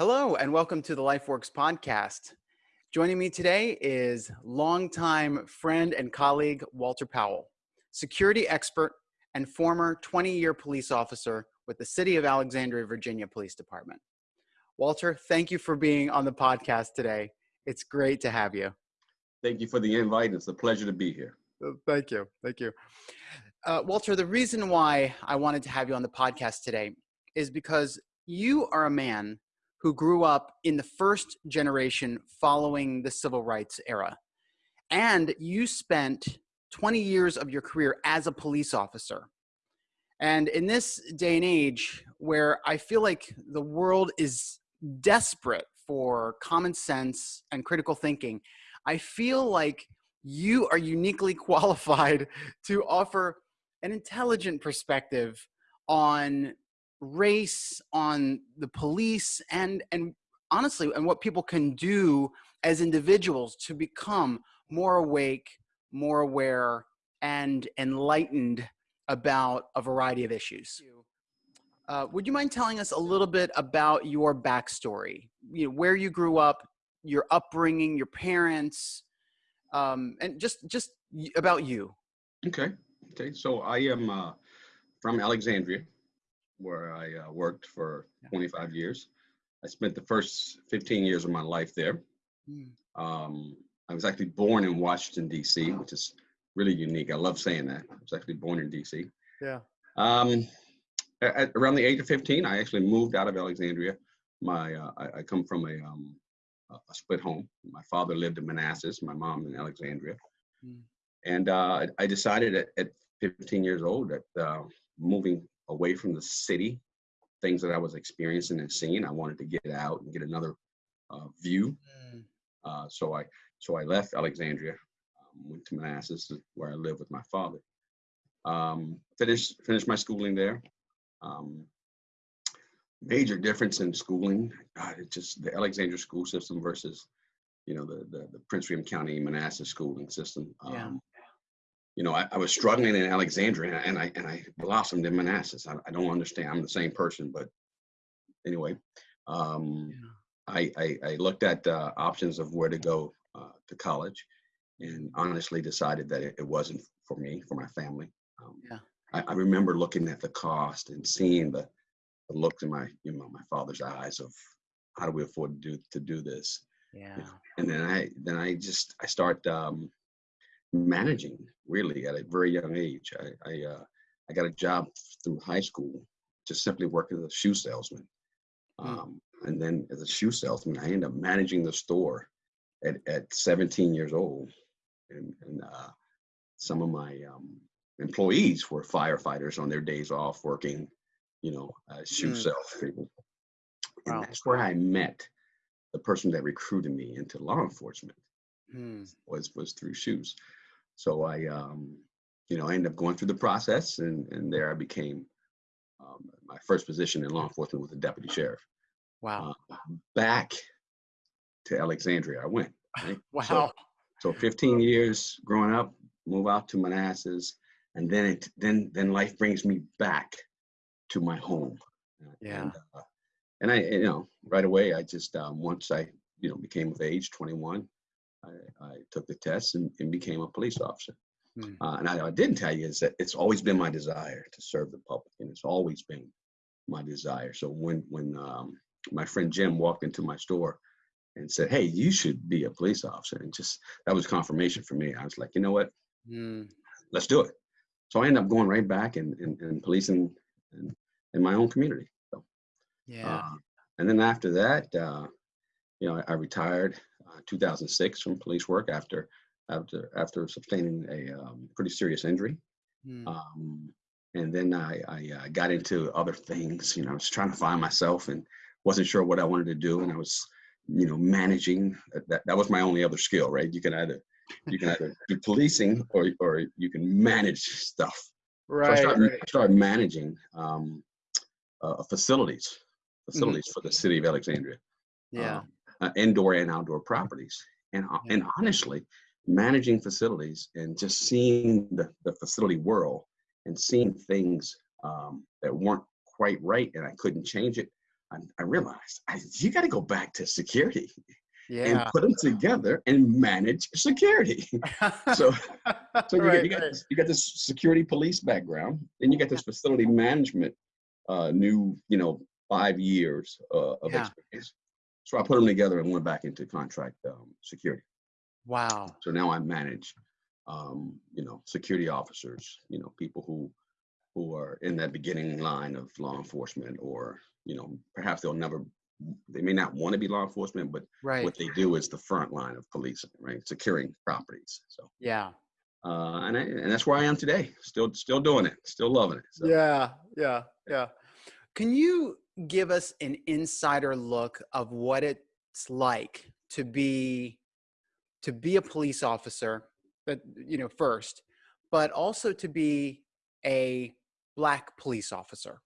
Hello, and welcome to the LifeWorks podcast. Joining me today is longtime friend and colleague Walter Powell, security expert and former 20 year police officer with the City of Alexandria, Virginia Police Department. Walter, thank you for being on the podcast today. It's great to have you. Thank you for the invite. It's a pleasure to be here. Uh, thank you. Thank you. Uh, Walter, the reason why I wanted to have you on the podcast today is because you are a man who grew up in the first generation following the civil rights era. And you spent 20 years of your career as a police officer. And in this day and age where I feel like the world is desperate for common sense and critical thinking, I feel like you are uniquely qualified to offer an intelligent perspective on race, on the police, and and honestly, and what people can do as individuals to become more awake, more aware, and enlightened about a variety of issues. Uh, would you mind telling us a little bit about your backstory? You know, where you grew up, your upbringing, your parents, um, and just just about you. Okay. Okay. So I am uh, from Alexandria, where I uh, worked for 25 years. I spent the first 15 years of my life there. Mm. Um, I was actually born in Washington, D.C., which is really unique. I love saying that. I was actually born in D.C. Yeah. Um, at, around the age of 15, I actually moved out of Alexandria. My uh, I, I, come from a, um, a split home. My father lived in Manassas, my mom in Alexandria. Mm. And uh, I decided at, at, 15 years old that uh, moving away from the city, things that I was experiencing and seeing. I wanted to get out and get another uh, view. Mm. Uh, so I so I left Alexandria, um, went to Manassas, where I live with my father. Um, finished finished my schooling there. Um, major difference in schooling. God, it's just the Alexandria school system versus, you know, the the, the Prince William County Manassas schooling system. Yeah. You know, I, I, was struggling in Alexandria and I and I blossomed in Manassas. I, I don't understand. I'm the same person, but anyway, um. I, I, I looked at uh, options of where to go uh, to college, and honestly decided that it, it, wasn't for me, for my family. Um, yeah. I, I, remember looking at the cost and seeing the, the look in my you know my father's eyes of how do we afford to do to do this. Yeah. And then I then I just I start um, managing really at a very young age. I I, uh, I got a job through high school, just simply working as a shoe salesman. Hmm. Um, and then as a shoe salesman, I ended up managing the store at, at 17 years old. And, and uh, some of my um, employees were firefighters on their days off working, you know, uh, shoe mm. salespeople. And wow. that's where I met the person that recruited me into law enforcement. Mm. Was was through shoes. So I, um, you know, I ended up going through the process, and and there I became um, my first position in law enforcement was a deputy sheriff. Wow. Uh, back to Alexandria, I went. Right? wow. So, so 15 years growing up, move out to Manassas, and then it then then life brings me back to my home. Yeah. And, uh, and I, you know, right away, I just um, once I, you know, became of age, 21, I, I took the test and, and, became a police officer. Mm. Uh, and I, I, didn't tell you is that it's always been my desire to serve the public, and it's always been my desire. So when when um, my friend Jim walked into my store and said, "Hey, you should be a police officer," and just that was confirmation for me. I was like, you know what, mm. let's do it. So I ended up going right back and and, and policing in, in my own community. So, yeah. Uh, and then after that, uh, you know, I, I retired 2006 from police work after after after sustaining a um, pretty serious injury. Mm. Um, and then I, I uh, got into other things. You know, I was trying to find myself and wasn't sure what I wanted to do. And I was, you know, managing. Uh, that that was my only other skill, right? You can either you can either do policing or or you can manage stuff. Right. So I started, right. started managing um, uh, facilities facilities mm-hmm. for the city of Alexandria. Yeah. Um, uh, indoor and outdoor properties. And, uh, and honestly, managing facilities and just seeing the, the facility world and seeing things um, that weren't quite right and I couldn't change it I, I realized I, you got to go back to security Yeah. and put them together and manage security. so, so you, Right, get, you, got right. you got this security police background, and you got this facility management, uh, new, you know, five years uh, of Yeah. experience. So I put them together and went back into contract um, security. wow. So now I manage, um, you know, security officers, you know, people who who are in that beginning line of law enforcement, or you know, perhaps they'll never, they may not want to be law enforcement, but Right. what they do is the front line of policing, right? Securing properties. So, Yeah. uh, and I, and that's where I am today. Still, still doing it. Still loving it. So. Yeah, yeah, yeah. Can you give us an insider look of what it's like to be to be a police officer, but you know, first, but also to be a black police officer?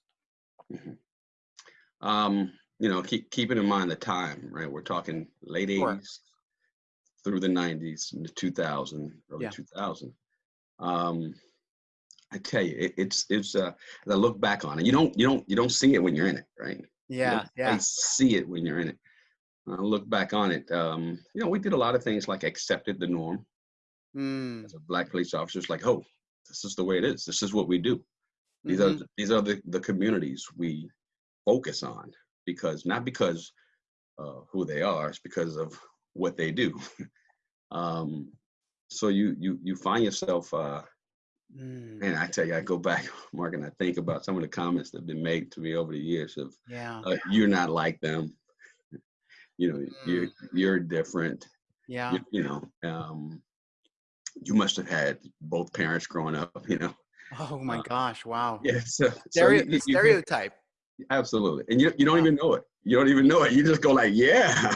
Um, you know, keep keeping in mind the time, right? We're talking late Sure. 80s through the 90s into 2000, early Yeah. 2000. Um, I tell you, it, it's it's uh, I look back on it, you don't you don't you don't see it when you're in it, right? Yeah, yeah. see it when you're in it. I look back on it, um, you know, we did a lot of things like accepted the norm Mm, as a black police officer. It's like, oh, this is the way it is. This is what we do. These mhm, are these are the, the communities we focus on because not because uh, who they are, it's because of what they do. um, so you you you find yourself, uh, mm, and I tell you, I go back, Mark, and I think about some of the comments that have been made to me over the years of yeah, uh, you're not like them. You know, you're you're different. yeah. You, you know, um, you must have had both parents growing up. You know, Oh my uh, gosh! Wow. yeah. So, so Stereo, you- you- you- stereotype. Absolutely. And you, you don't Wow. even know it. You don't even know it. You just go like, yeah.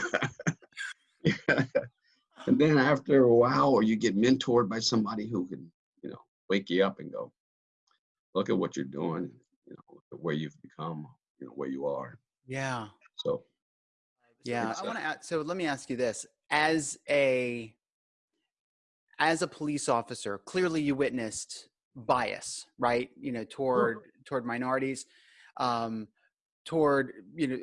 and then after a while, or you get mentored by somebody who can, wake you up and go, look at what you're doing, you know, look at where you've become, you know, where you are. Yeah. So Yeah, I uh, want to ask. So let me ask you this: as a as a police officer, clearly you witnessed bias, right? You know, toward toward minorities, um, toward you know,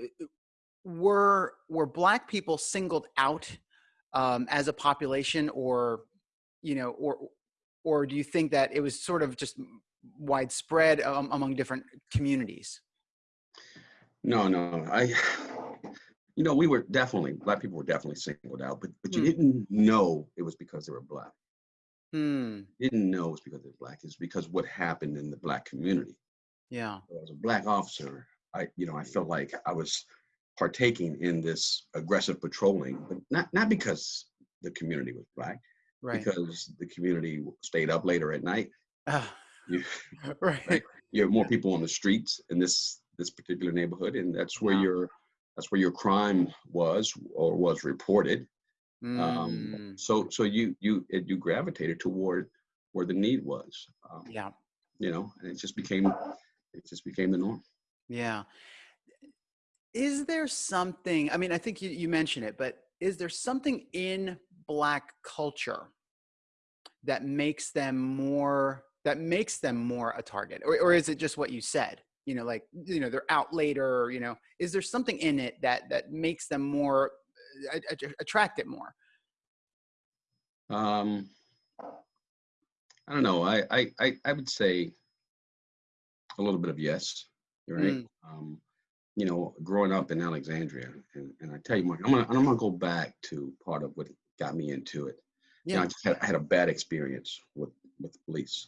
were were black people singled out um, as a population, or you know, or or do you think that it was sort of just widespread um, among different communities? no, no, I, you know, we were definitely, black people were definitely singled out, but, but you Hmm. didn't know it was because they were black. Hmm. You didn't know it was because they were black. It's because what happened in the black community. Yeah. as a black officer, I, you know, I felt like I was partaking in this aggressive patrolling, but not not because the community was black, Right. because the community stayed up later at night. Ah, You, right. you have more people on the streets in this this particular neighborhood, and that's where Wow. your that's where your crime was or was reported. Mm, Um, so so you you it, you gravitated toward where the need was. Um, yeah. You know, and it just became it just became the norm. Yeah. Is there something, I mean, I think you, you mentioned it, but is there something in Black culture that makes them more, that makes them more a target? Or, or is it just what you said? You know, like, you know, they're out later, or, you know, is there something in it that, that makes them more, uh, attract it more? Um, I don't know. I, I, I, I would say a little bit of yes. Right. Mm. Um, you know, growing up in Alexandria, and, and I tell you, Mark, I'm gonna, I'm gonna go back to part of what got me into it. You know, I Yeah. just had, I had a bad experience with with the police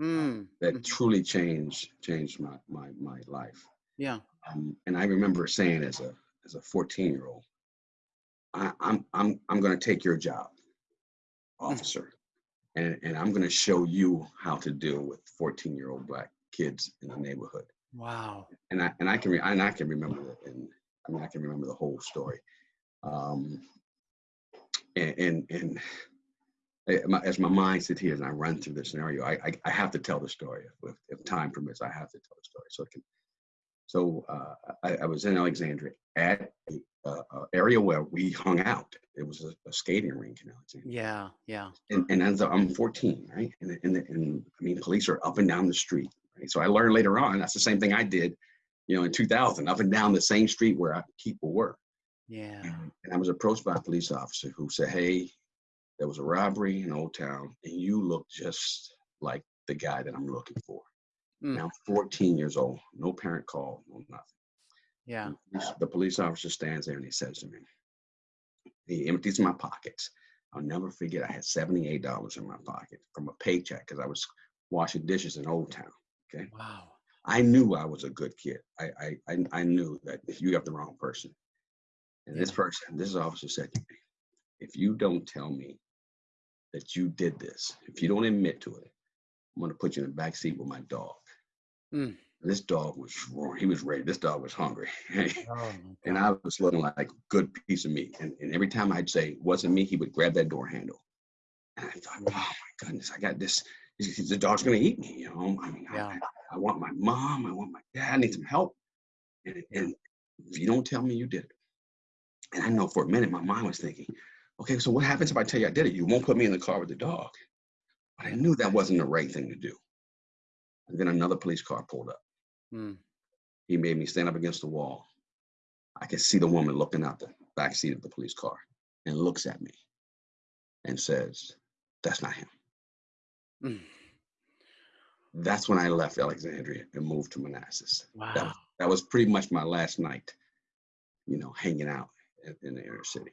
Mm. that Mhm. truly changed changed my my my life. Yeah. Um, and I remember saying as a as a 14 year old, I, I'm I'm I'm going to take your job, officer, and and I'm going to show you how to deal with 14 year old black kids in the neighborhood. Wow. And I and I can re- and I can remember it, and I mean I can remember the whole story. Um, and and, and as my mind sits here and I run through the scenario, I, I, I have to tell the story. If, if time permits, I have to tell the story. So it can, so uh, I, I was in Alexandria at a uh, uh, area where we hung out. It was a, a skating rink in Alexandria. Yeah. Yeah. And, and as I'm 14, right? And, and, and I mean, police are up and down the street. Right? So I learned later on, that's the same thing I did you know, in 2000, up and down the same street where people were. Yeah. And, and I was approached by a police officer who said, Hey, there was a robbery in Old Town, and you look just like the guy that I'm looking for. Mm. Now 14 years old, no parent call, no nothing. Yeah. The police officer stands there and he says to me, he empties my pockets. I'll never forget, I had $78 in my pocket from a paycheck because I was washing dishes in Old Town. Okay. Wow. I knew I was a good kid. I, I, I, I knew that if you have the wrong person. And this person, this officer said to me, if you don't tell me that you did this, if you don't admit to it, I'm gonna put you in the back seat with my dog. Mm. This dog was roaring. He was ready. This dog was hungry. Oh, and I was looking like a good piece of meat. And, and every time I'd say, wasn't me, he would grab that door handle. And I thought, oh my goodness, I got this. The dog's gonna eat me, you know. I mean, Yeah. I, I want my mom, I want my dad, I need some help. And, and if you don't tell me you did it. And I know for a minute my mind was thinking, okay, so what happens if I tell you I did it? You won't put me in the car with the dog. But I knew that wasn't the right thing to do. And then another police car pulled up. Mm. He made me stand up against the wall. I could see the woman looking out the back seat of the police car and looks at me and says, That's not him. Mm. That's when I left Alexandria and moved to Manassas. That Wow. was, that was pretty much my last night, you know, hanging out in, in the inner city.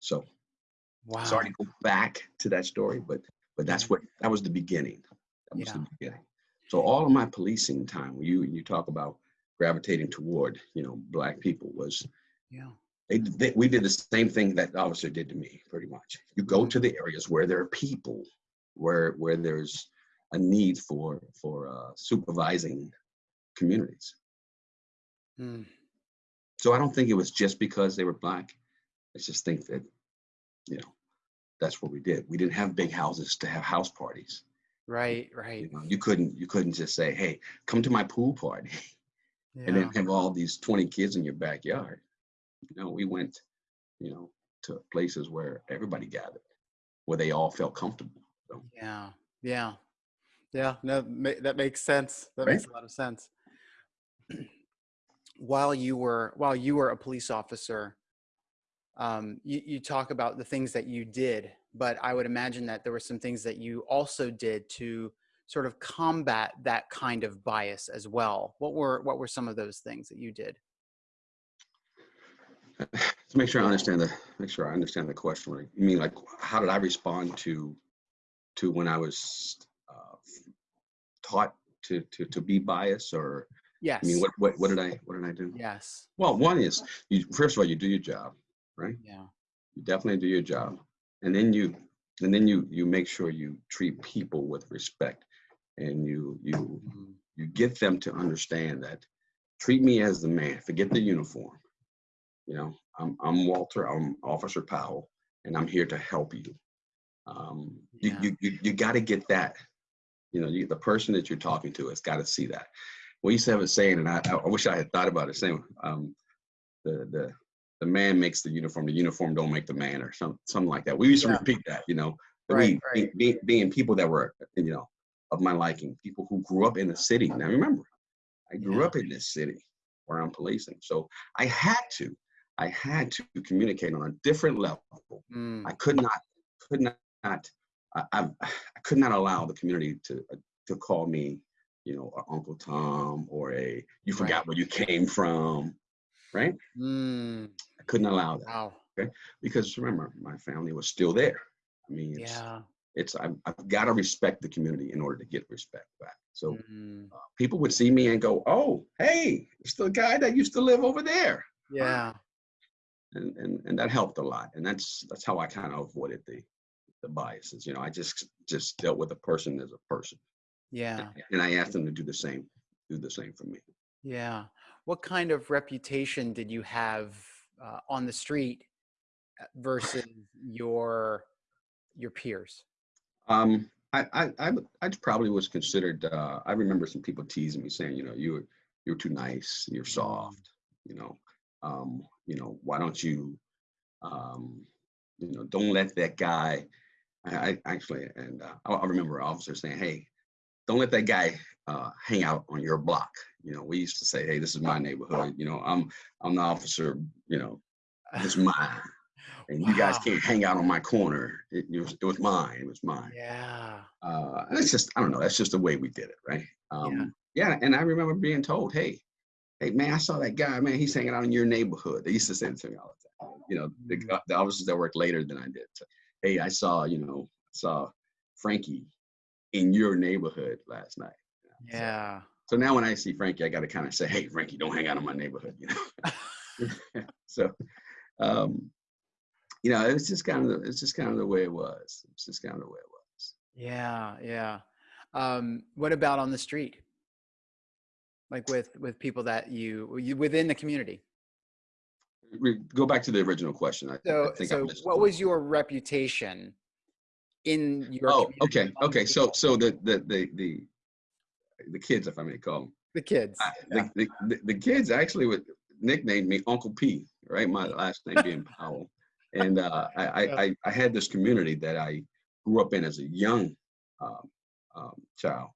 So Wow. sorry to go back to that story, but but that's what that was the beginning. That was the beginning. So all of my policing time, when you you talk about gravitating toward, you know, black people was Yeah. they, they, we did the same thing that the officer did to me, pretty much. You go Mhm. to the areas where there are people, where where there's a need for for uh, supervising communities. Mm. So I don't think it was just because they were black. I just think that, you know, that's what we did. We didn't have big houses to have house parties. Right. You, Right. know, you couldn't you couldn't just say, "Hey, come to my pool party," and then have all these twenty kids in your backyard. You know, we went, you know, to places where everybody gathered, where they all felt comfortable. So, Yeah. Yeah. Yeah. No, that makes sense. That Right. makes a lot of sense. while you were while you were a police officer, um, you, you talk about the things that you did, but I would imagine that there were some things that you also did to sort of combat that kind of bias as well. What were what were some of those things that you did? to make sure I understand the make sure I understand the question. You mean like how did I respond to to when I was uh, taught to to to be biased, or Yes. I mean what what what did I what did I do? yes. Well, one is you first of all you do your job, right? Yeah. You definitely do your job, and then you and then you you make sure you treat people with respect, and you you Mhm. you get them to understand that treat me as the man forget the uniform you know i'm, I'm walter i'm officer powell and i'm here to help you um, you, Yeah. you, you, you got to get that you know you, the person that you're talking to has got to see that we used to have a saying and i, I wish i had thought about it saying um, the, the the man makes the uniform the uniform don't make the man or some, something like that we used to Yeah. repeat that you know Right, we right. Being, being people that were you know of my liking, people who grew up in the city. Now remember, I grew Yeah. up in this city where I'm policing. So I had to, I had to communicate on a different level. Mm. I could not, could not, I, I, I could not allow the community to to call me, you know, a Uncle Tom or a you forgot Right. where you came from, right? Mm. Couldn't allow that Wow. because remember, my family was still there. I mean, it's, Yeah. it's I've, I've got to respect the community in order to get respect back. So Mm. uh, people would see me and go, "Oh, hey, it's the guy that used to live over there," Yeah. and and and that helped a lot. And that's that's how I kind of avoided the the biases. You know, I just just dealt with a person as a person, Yeah. and I asked them to do the same, do the same for me. Yeah. What kind of reputation did you have uh, on the street uh, versus your your peers? Um, I I I, I probably was considered. Uh, I remember some people teasing me, saying, you know, you were you're too nice, you're soft, you know, um, you know, why don't you, um, you know, don't let that guy. I, I actually, and uh, I, I remember an officer saying, hey, don't let that guy uh, hang out on your block. You know, we used to say, "Hey, this is my neighborhood." You know, I'm I'm the officer. You know, it's mine, and you guys can't hang out on my corner. It, it was it was mine. It was mine. Yeah. Uh, and it's just I don't know. That's just the way we did it, right? Um, yeah. And I remember being told, "Hey, hey, man, I saw that guy. Man, he's hanging out in your neighborhood." They used to say to me all the time. You know, the, Mhm. the officers that worked later than I did. So, hey, I saw you know saw Frankie in your neighborhood last night. Yeah. So now when I see Frankie, I got to kind of say, "Hey, Frankie, don't hang out in my neighborhood," you know. so, um, you know, it's just kind of the, it's just kind of the way it was. It's just kind of the way it was. Yeah, yeah. Um, what about on the street? Like with with people that you, you within the community. We go back to the original question. I, So think I so what was your reputation in your Oh, okay, okay. So so the the the the the kids, if I may call them, the kids. I, yeah. the, the, the kids actually would nickname me Uncle P, right? My last name being Powell, and uh, I, I, Yeah. I I had this community that I grew up in as a young um, um, child,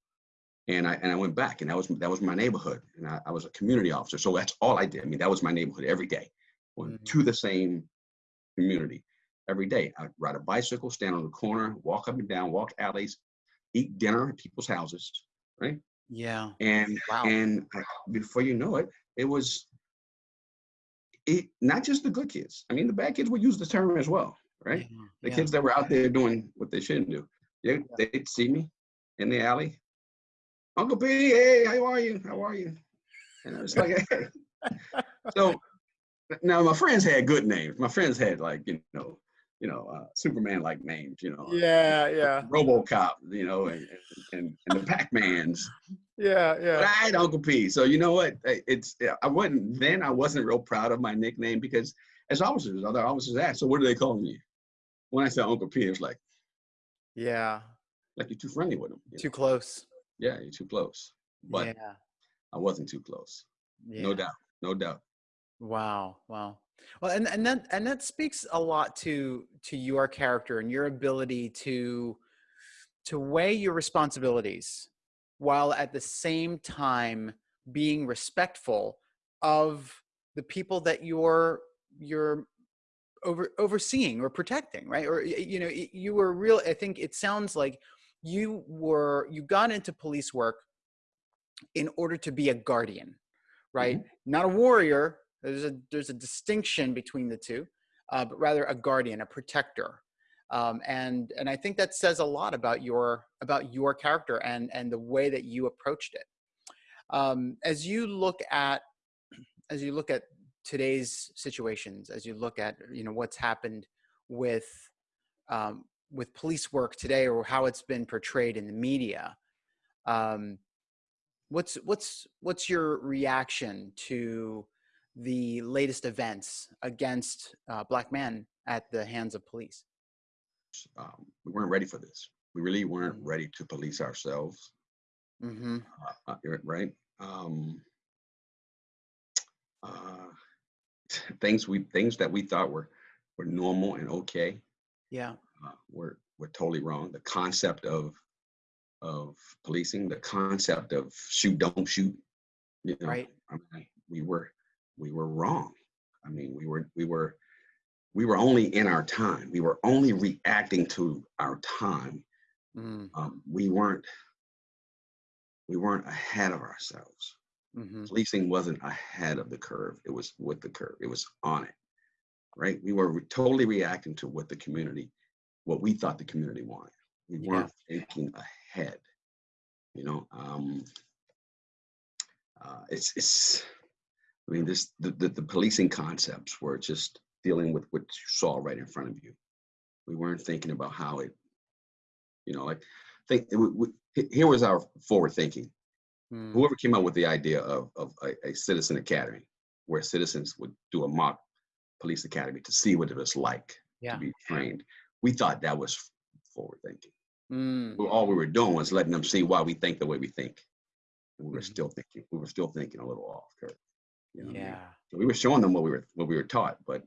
and I and I went back, and that was that was my neighborhood, and I, I was a community officer, so that's all I did. I mean, that was my neighborhood every day, went Mhm. to the same community every day. I'd ride a bicycle, stand on the corner, walk up and down, walk alleys, eat dinner at people's houses, right? Yeah. and Wow. and before you know it it was it not just the good kids. I mean the bad kids would use the term as well right? Yeah, the yeah. kids that were out there doing what they shouldn't do. They, they'd see me in the alley. Uncle p hey how are you? How are you? And i was like hey. So now my friends had good names. My friends had like you know you know uh, superman like names you know Yeah, yeah. robocop you know and and, and the pac-mans Yeah, but yeah. I had Uncle P. So you know what? It's I wasn't then. I wasn't real proud of my nickname because as officers, other officers asked, "So what do they call me?" When I said Uncle P, it was like Yeah. like you're too friendly with them. Too close. Yeah, you're too close. But yeah. I wasn't too close. Yeah. No doubt. No doubt. Wow, wow. Well, and and that and that speaks a lot to to your character and your ability to to weigh your responsibilities while at the same time being respectful of the people that you're you're over overseeing or protecting, right? Or you know, you were real. I think it sounds like you were you got into police work in order to be a guardian, right? Mm-hmm. Not a warrior. There's a there's a distinction between the two, uh, but rather a guardian, a protector, um, and and I think that says a lot about your about your character and and the way that you approached it. Um, as you look at as you look at today's situations, as you look at you know what's happened with um, with police work today or how it's been portrayed in the media, um, what's what's what's your reaction to the latest events against uh, black men at the hands of police? Um, we weren't ready for this. We really weren't Mhm. ready to police ourselves. Mm-hmm. Uh, uh, right? Um, uh, things we things that we thought were were normal and okay Yeah. uh, were were totally wrong. The concept of of policing, the concept of shoot don't shoot, you know, Right. I mean, we were we were wrong. I mean, we were we were we were only in our time. We were only reacting to our time. Mm-hmm. Um, we weren't we weren't ahead of ourselves. Mm-hmm. Policing wasn't ahead of the curve. It was with the curve. It was on it. Right? We were re- totally reacting to what the community, what we thought the community wanted. We Yeah. weren't thinking ahead. You know, um, uh, it's it's. I mean, this the, the the policing concepts were just dealing with what you saw right in front of you. We weren't thinking about how it, you know, like think. We, we, here was our forward thinking Mm-hmm. whoever came up with the idea of, of a, a citizen academy where citizens would do a mock police academy to see what it was like Yeah. to be trained we thought that was forward thinking Mm. All we were doing was letting them see why we think the way we think and we were Mhm. still thinking we were still thinking a little off curve you know what I mean? Yeah. so we were showing them what we were what we were taught but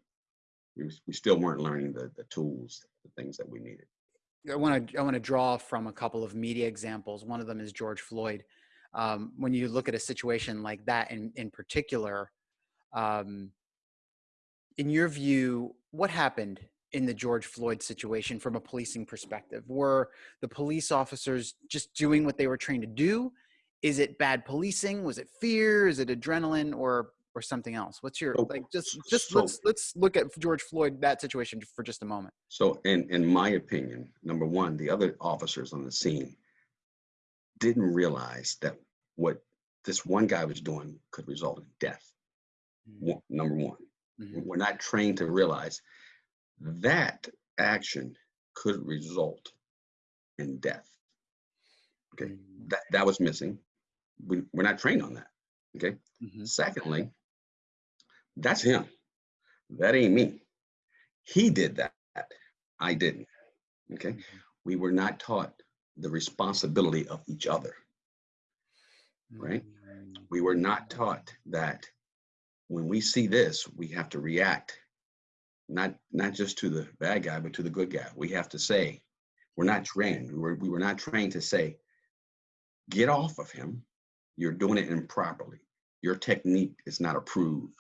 we, we still weren't learning the, the tools the things that we needed I want to I want to draw from a couple of media examples. One of them is George Floyd. um, when you look at a situation like that in in particular. Um, in your view, what happened in the George Floyd situation from a policing perspective? Were the police officers just doing what they were trained to do? Is it bad policing? Was it fear? Is it adrenaline or or something else? What's your So- like just just so- let's let's look at George Floyd that situation for just a moment. So in, in my opinion, number one, the other officers on the scene didn't realize that what this one guy was doing could result in death. One- Number one, Mhm. we're not trained to realize that action could result in death. Okay. Mhm. That, that was missing. We, we're not trained on that. Okay. Mhm. Secondly, that's him. That ain't me. He did that. I didn't. Okay. We were not taught the responsibility of each other. right? Mhm. We were not taught that when we see this, we have to react, not not just to the bad guy, but to the good guy. We have to say, we're not trained. We were, we were not trained to say, get off of him. You're doing it improperly. Your technique is not approved.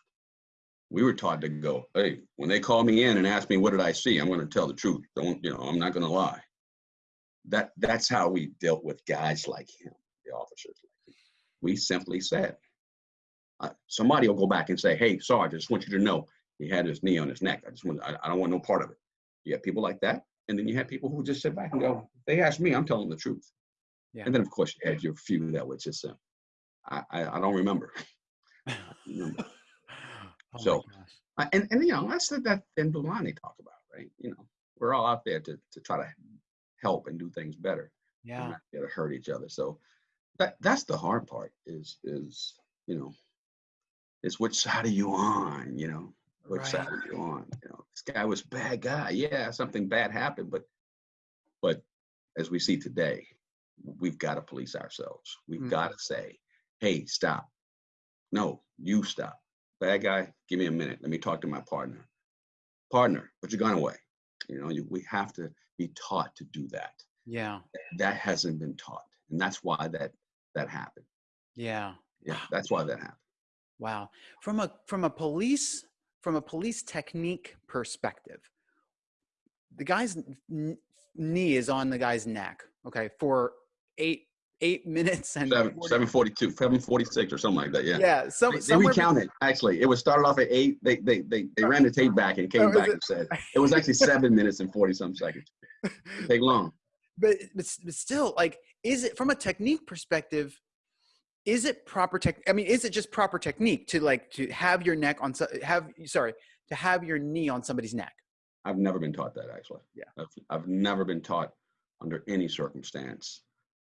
We were taught to go, hey, when they call me in and ask me what did I see, I'm going to tell the truth. Don't, you know, I'm not going to lie. That that's how we dealt with guys like him, the officers like him. We simply said, uh, somebody will go back and say, hey, Sarge, I just want you to know he had his knee on his neck. I just want, I, I don't want no part of it. You have people like that. And then you have people who just sit back and go, they ask me, I'm telling the truth. Yeah. And then, of course, you had your few that would just say, I, I, I don't remember. remember. Oh So. Uh, and, and, you know, that's the, that and Bulani talk about, right? You know, we're all out there to, to try to help and do things better. Yeah. not there to hurt each other. So that that's the hard part is is, you know, is which side are you on, you know? Which Right. side are you on? You know, this guy was a bad guy. Yeah, something bad happened, but but as we see today, we've got to police ourselves. We've Mhm. got to say, hey, stop. No, you stop. Bad guy, give me a minute. Let me talk to my partner. Partner, put your gun away. You know, you, we have to be taught to do that. Yeah. That hasn't been taught, and that's why that that happened. Yeah. Yeah, that's why that happened. Wow. From a from a police from a police technique perspective, the guy's n- knee is on the guy's neck. Okay, for eight eight minutes and Seven 40 seven forty two, seven forty six, or something like that. Yeah. yeah. Some They, they recounted actually. It was started off at eight. They they they, they ran the tape back and Oh, came back it- and said it was actually seven minutes and forty some seconds. Take long. but, but but still like is it from a technique perspective is it proper tech i mean is it just proper technique to like to have your neck on so- have sorry to have your knee on somebody's neck I've never been taught that actually. Yeah. I've, I've never been taught under any circumstance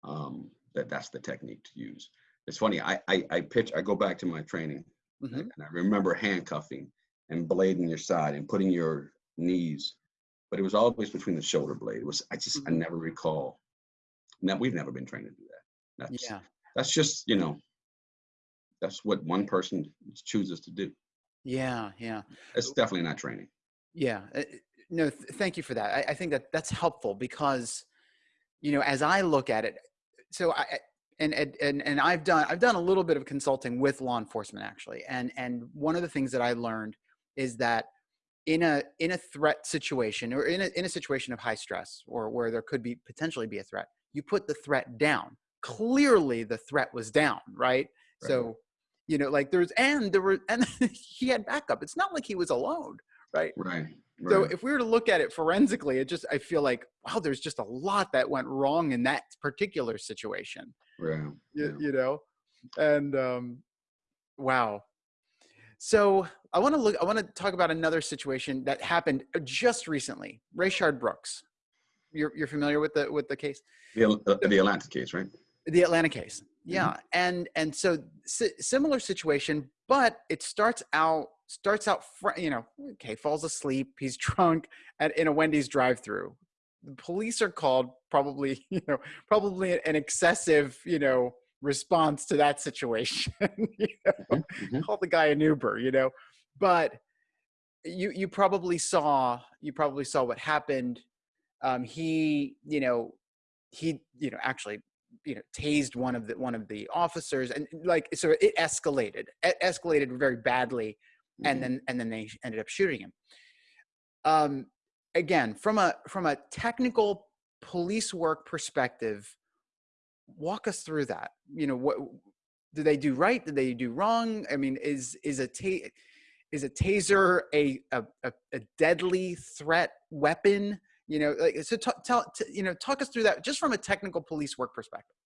um, that that's the technique to use. It's funny. I, I I pitch. I go back to my training Mhm. and I remember handcuffing and blading your side and putting your knees, but it was always between the shoulder blade. It was I just I Mhm. never recall. Now we've never been trained to do that. That's yeah that's just you know that's what one person chooses to do. yeah yeah It's definitely not training. Yeah. uh, No, th- thank you for that. I, I think that that's helpful because, you know, as I look at it, so I, and, and, and I've done, I've done a little bit of consulting with law enforcement actually. And, and one of the things that I learned is that in a, in a threat situation or in a, in a situation of high stress or where there could be potentially be a threat, you put the threat down. Clearly the threat was down, right? Right. So, you know, like there's, and there were, and he had backup. It's not like he was alone, right? Right. So if we were to look at it forensically, it just I feel like wow, there's just a lot that went wrong in that particular situation. right. You, Yeah. you know, and um, wow. So I want to look. I want to talk about another situation that happened just recently. Rayshard Brooks. You're you're familiar with the with the case, The, uh, the Atlanta case, right? the Atlanta case. Yeah, and and so si- similar situation, but it starts out starts out fr- you know okay falls asleep he's drunk at in a wendy's drive-through the police are called probably you know probably an excessive you know response to that situation you know? Mhm, mhm. call the guy an uber you know but you you probably saw you probably saw what happened um he you know he you know actually you know tased one of the one of the officers and like so it escalated it escalated very badly and Mhm. then and then they ended up shooting him. Um again from a from a technical police work perspective walk us through that. You know what did they do right? Did they do wrong? I mean is is a ta- is a taser a a, a, a deadly threat weapon? You know like so t- tell t- you know talk us through that just from a technical police work perspective.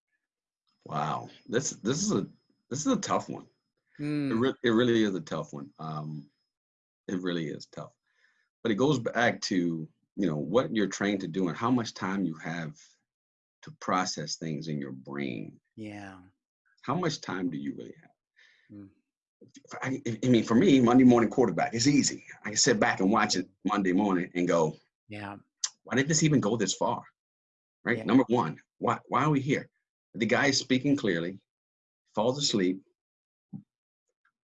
Wow, this this is a this is a tough one. It, Mm, re- it really is a tough one. Um, it really is tough. But it goes back to you know what you're trained to do and how much time you have to process things in your brain. yeah How much time do you really have? Mm. I, I mean, for me, Monday morning quarterback, is easy. I can sit back and watch it Monday morning and go, yeah why did this even go this far? Right? Yeah. Number one, why why are we here? The guy is speaking clearly, falls asleep.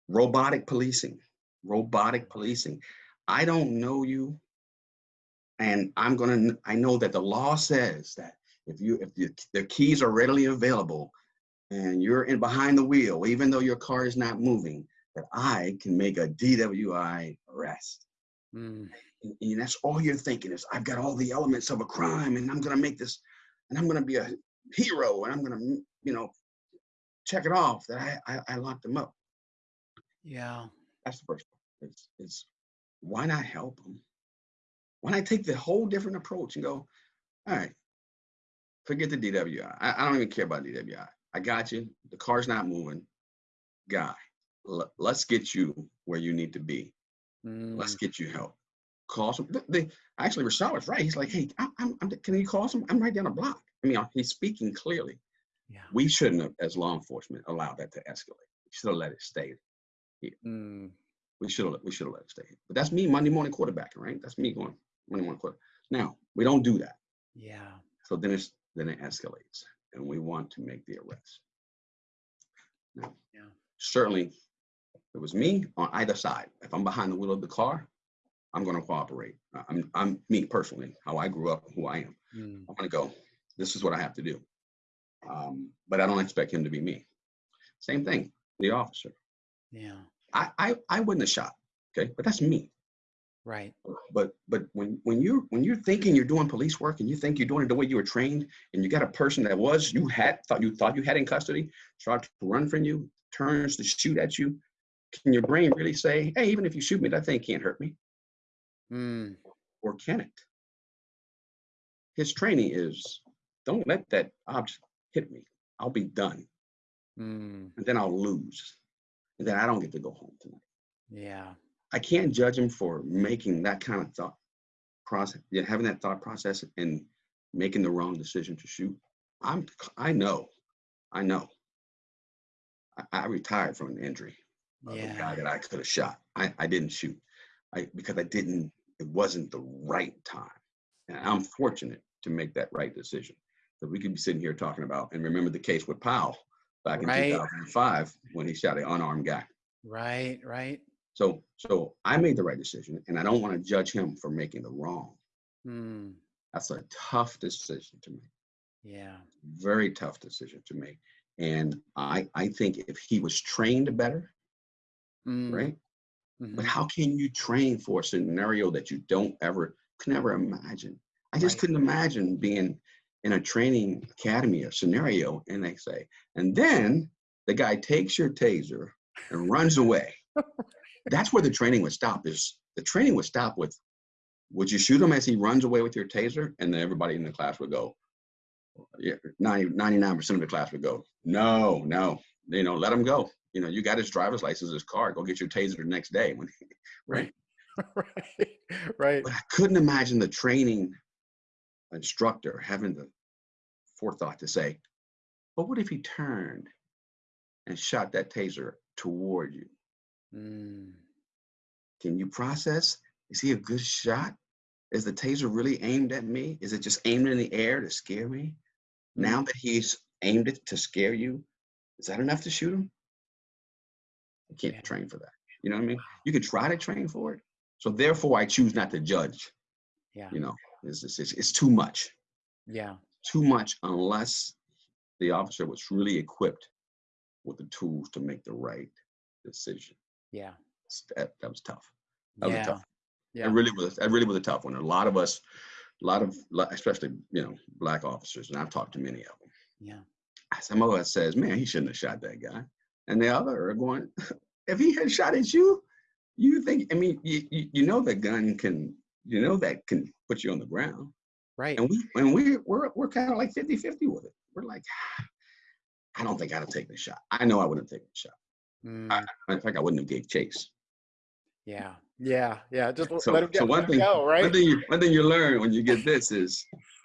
Robotic policing, robotic policing. I don't know you, and I'm gonna. I know that the law says that if you if the, the keys are readily available, and you're in behind the wheel, even though your car is not moving, that I can make a DWI arrest Mm, and, and that's all you're thinking is I've got all the elements of a crime and I'm gonna make this and I'm gonna be a hero and I'm gonna you know check it off that I I, I locked them up. Yeah That's the first one. It's it's why not help them? Why not take the whole different approach and go, all right, forget the DWI. I, I don't even care about DWI. I got you. The car's not moving. Guy, let's get you where you need to be. Let's Mm, get you help. Call some. th- They actually Rayshard was right. He's like, hey, I'm, I'm, I'm- can you call some? I'm right down the block. I mean, uh, he's speaking clearly. yeah We shouldn't have, as law enforcement, allowed that to escalate. We should have let it stay. Mm, We should have. We should have let it stay. But that's me Monday morning quarterbacking, right? That's me going Monday morning quarter. Now we don't do that. yeah So then it's then it escalates, and we want to make the arrest. Now, Yeah. certainly, it was me on either side. If I'm behind the wheel of the car, I'm going to cooperate. I'm, I'm me personally, how I grew up, who I am. Mm, I'm going to go. This is what I have to do. Um, but I don't expect him to be me. Same thing, the officer. yeah I, I, I wouldn't have shot. Okay, but that's me. right But but when when you when you're thinking you're doing police work and you think you're doing it the way you were trained, and you got a person that was you had thought you thought you had in custody, tries to run from you, turns to shoot at you, can your brain really say, hey, even if you shoot me, that thing can't hurt me, Mm, or can it? His training is, don't let that object hit me. I'll be done, mm, and then I'll lose, then I don't get to go home tonight. yeah I can't judge him for making that kind of thought process, yeah, having that thought process and making the wrong decision to shoot. I'm, I know, I know. I, I retired from an injury of a guy that I could have shot. I, I didn't shoot, I because I didn't. It wasn't the right time, and I'm fortunate to make that right decision. That we could be sitting here talking about and remember the case with Powell back in Right. 2005 when he shot an unarmed guy. right right So so I made the right decision, and I don't want to judge him for making the wrong. Mm, That's a tough decision to make. yeah Very tough decision to make. And I I think if he was trained better, mm, right? mhm, But how can you train for a scenario that you don't ever could never imagine? I just Right. couldn't imagine being in a training academy, a scenario, and they say, and then the guy takes your taser and runs away. That's where the training would stop. Is the training would stop with, would you shoot him as he runs away with your taser? And then everybody in the class would go, yeah, 99% of the class would go, no, no, you know, let him go. You know, you got his driver's license, his car, go get your taser the next day. When, right? right right But I couldn't imagine the training instructor having the forethought to say, but what if he turned and shot that taser toward you? Mm, Can you process? Is he a good shot? Is the taser really aimed at me? Is it just aimed in the air to scare me? Now that he's aimed it to scare you, is that enough to shoot him? You can't Yeah. train for that. You know what I mean? You could try to train for it. So therefore, I choose not to judge. yeah You know, it's, it's, it's, it's too much. yeah Too much unless the officer was really equipped with the tools to make the right decision. Yeah. That, that was tough. That yeah. was tough. Yeah. It really was. That really was a tough one. A lot of us, a lot of, especially you know, black officers, and I've talked to many of them. Yeah. Some of us says, "Man, he shouldn't have shot that guy," and the other are going, "If he had shot at you, you think? I mean, you you, you know that gun can, you know that can put you on the ground." Right. And we and we we're we're kind of like 50-50 with it. We're like, I don't think I'd have taken the shot. I know I wouldn't have taken the shot. Mm, I, in fact, I wouldn't have gave chase. yeah. Yeah. Yeah. Just So, let him get so one thing, go, right? one thing you one thing you learn when you get this is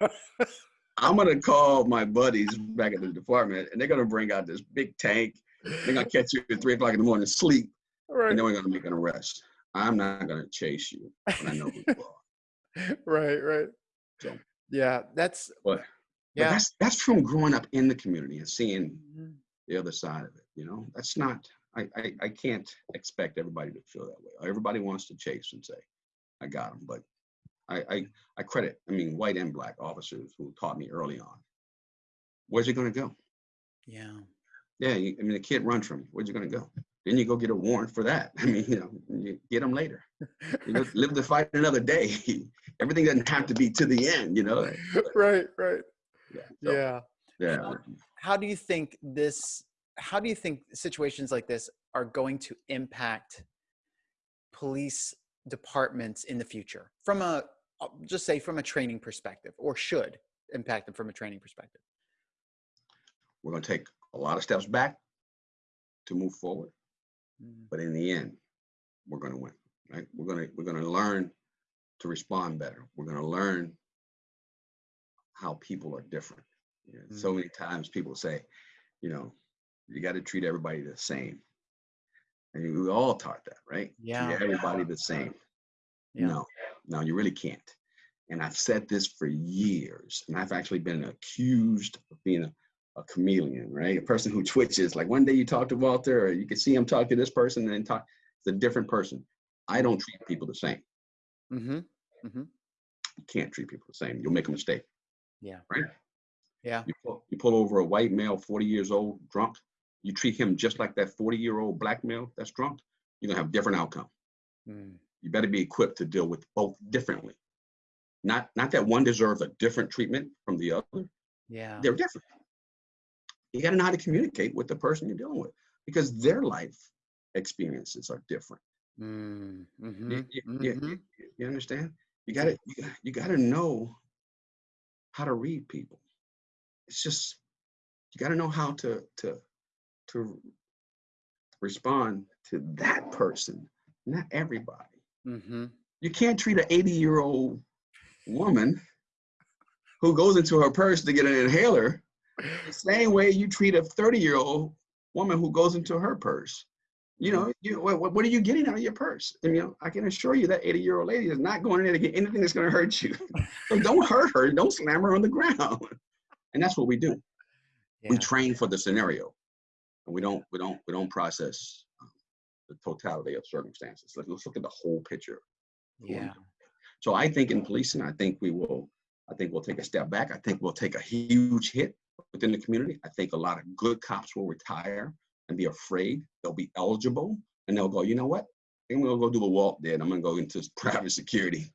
I'm gonna call my buddies back at the department and they're gonna bring out this big tank. They're gonna catch you at three o'clock in the morning, sleep, right. and then we're gonna make an arrest. I'm not gonna chase you when I know who you are. right. Right. So- Yeah. That's But, but yeah. that's that's from growing up in the community and seeing Mhm. the other side of it. You know, that's not. I, I I can't expect everybody to feel that way. Everybody wants to chase and say, "I got him," but I I, I credit. I mean, white and black officers who taught me early on. Where's he going to go? Yeah. Yeah, you, I mean, the kid runs from you. Where's he going to go? Then you go get a warrant for that. I mean, you know, you get them later. You know, live to fight another day. Everything doesn't have to be to the end. You know. right. Right. Yeah. so, Yeah. Yeah. How do you think this? How do you think situations like this are going to impact police departments in the future from a uh, just say from a training perspective or should impact them from a training perspective We're going to take a lot of steps back to move forward. Mm, but in the end we're going to win right? We're going to we're going to learn to respond better. We're going to learn how people are different. You know, so many times people say you know you got to treat everybody the same. And we all taught that right? Yeah. treat everybody the same. Yeah. No no you really can't. And i've said this for years and i've actually been accused of being a, a chameleon right? A person who twitches like one day you talk to walter or you can see him talk to this person and then talk it's a different person. I don't treat people the same. Mm-hmm. Mm-hmm. you can't treat people the same. You'll make a mistake. Yeah. Right? Yeah. You pull, you pull over a white male 40 years old drunk. You treat him just like that 40 year old black male that's drunk you're going to have different outcome. Mm, you better be equipped to deal with both differently. Not not that one deserves a different treatment from the other. Yeah. They're different you got to know how to communicate with the person you're dealing with because their life experiences are different. Mm, you, mhm, you- you- mhm. you- you understand? You got to you, got- to know how to read people. It's just you got to know how to to to respond to that person not everybody. Mhm. you can't treat an 80 year old woman who goes into her purse to get an inhaler the same way you treat a 30 year old woman who goes into her purse. You know you, what, what are you getting out of your purse? And, you know i can assure you that 80 year old lady is not going in there to get anything that's going to hurt you. So don't hurt her don't slam her on the ground. And that's what we do. We train for the scenario. And we don't we don't we don't process um, the totality of circumstances. Let's, let's look at the whole picture yeah. so I think in policing, I think we will, I think we'll take a step back. I think we'll take a huge hit within the community. I think a lot of good cops will retire and be afraid. They'll be eligible and they'll go, you know what? I'm gonna go do what Walt did. I'm gonna go into private security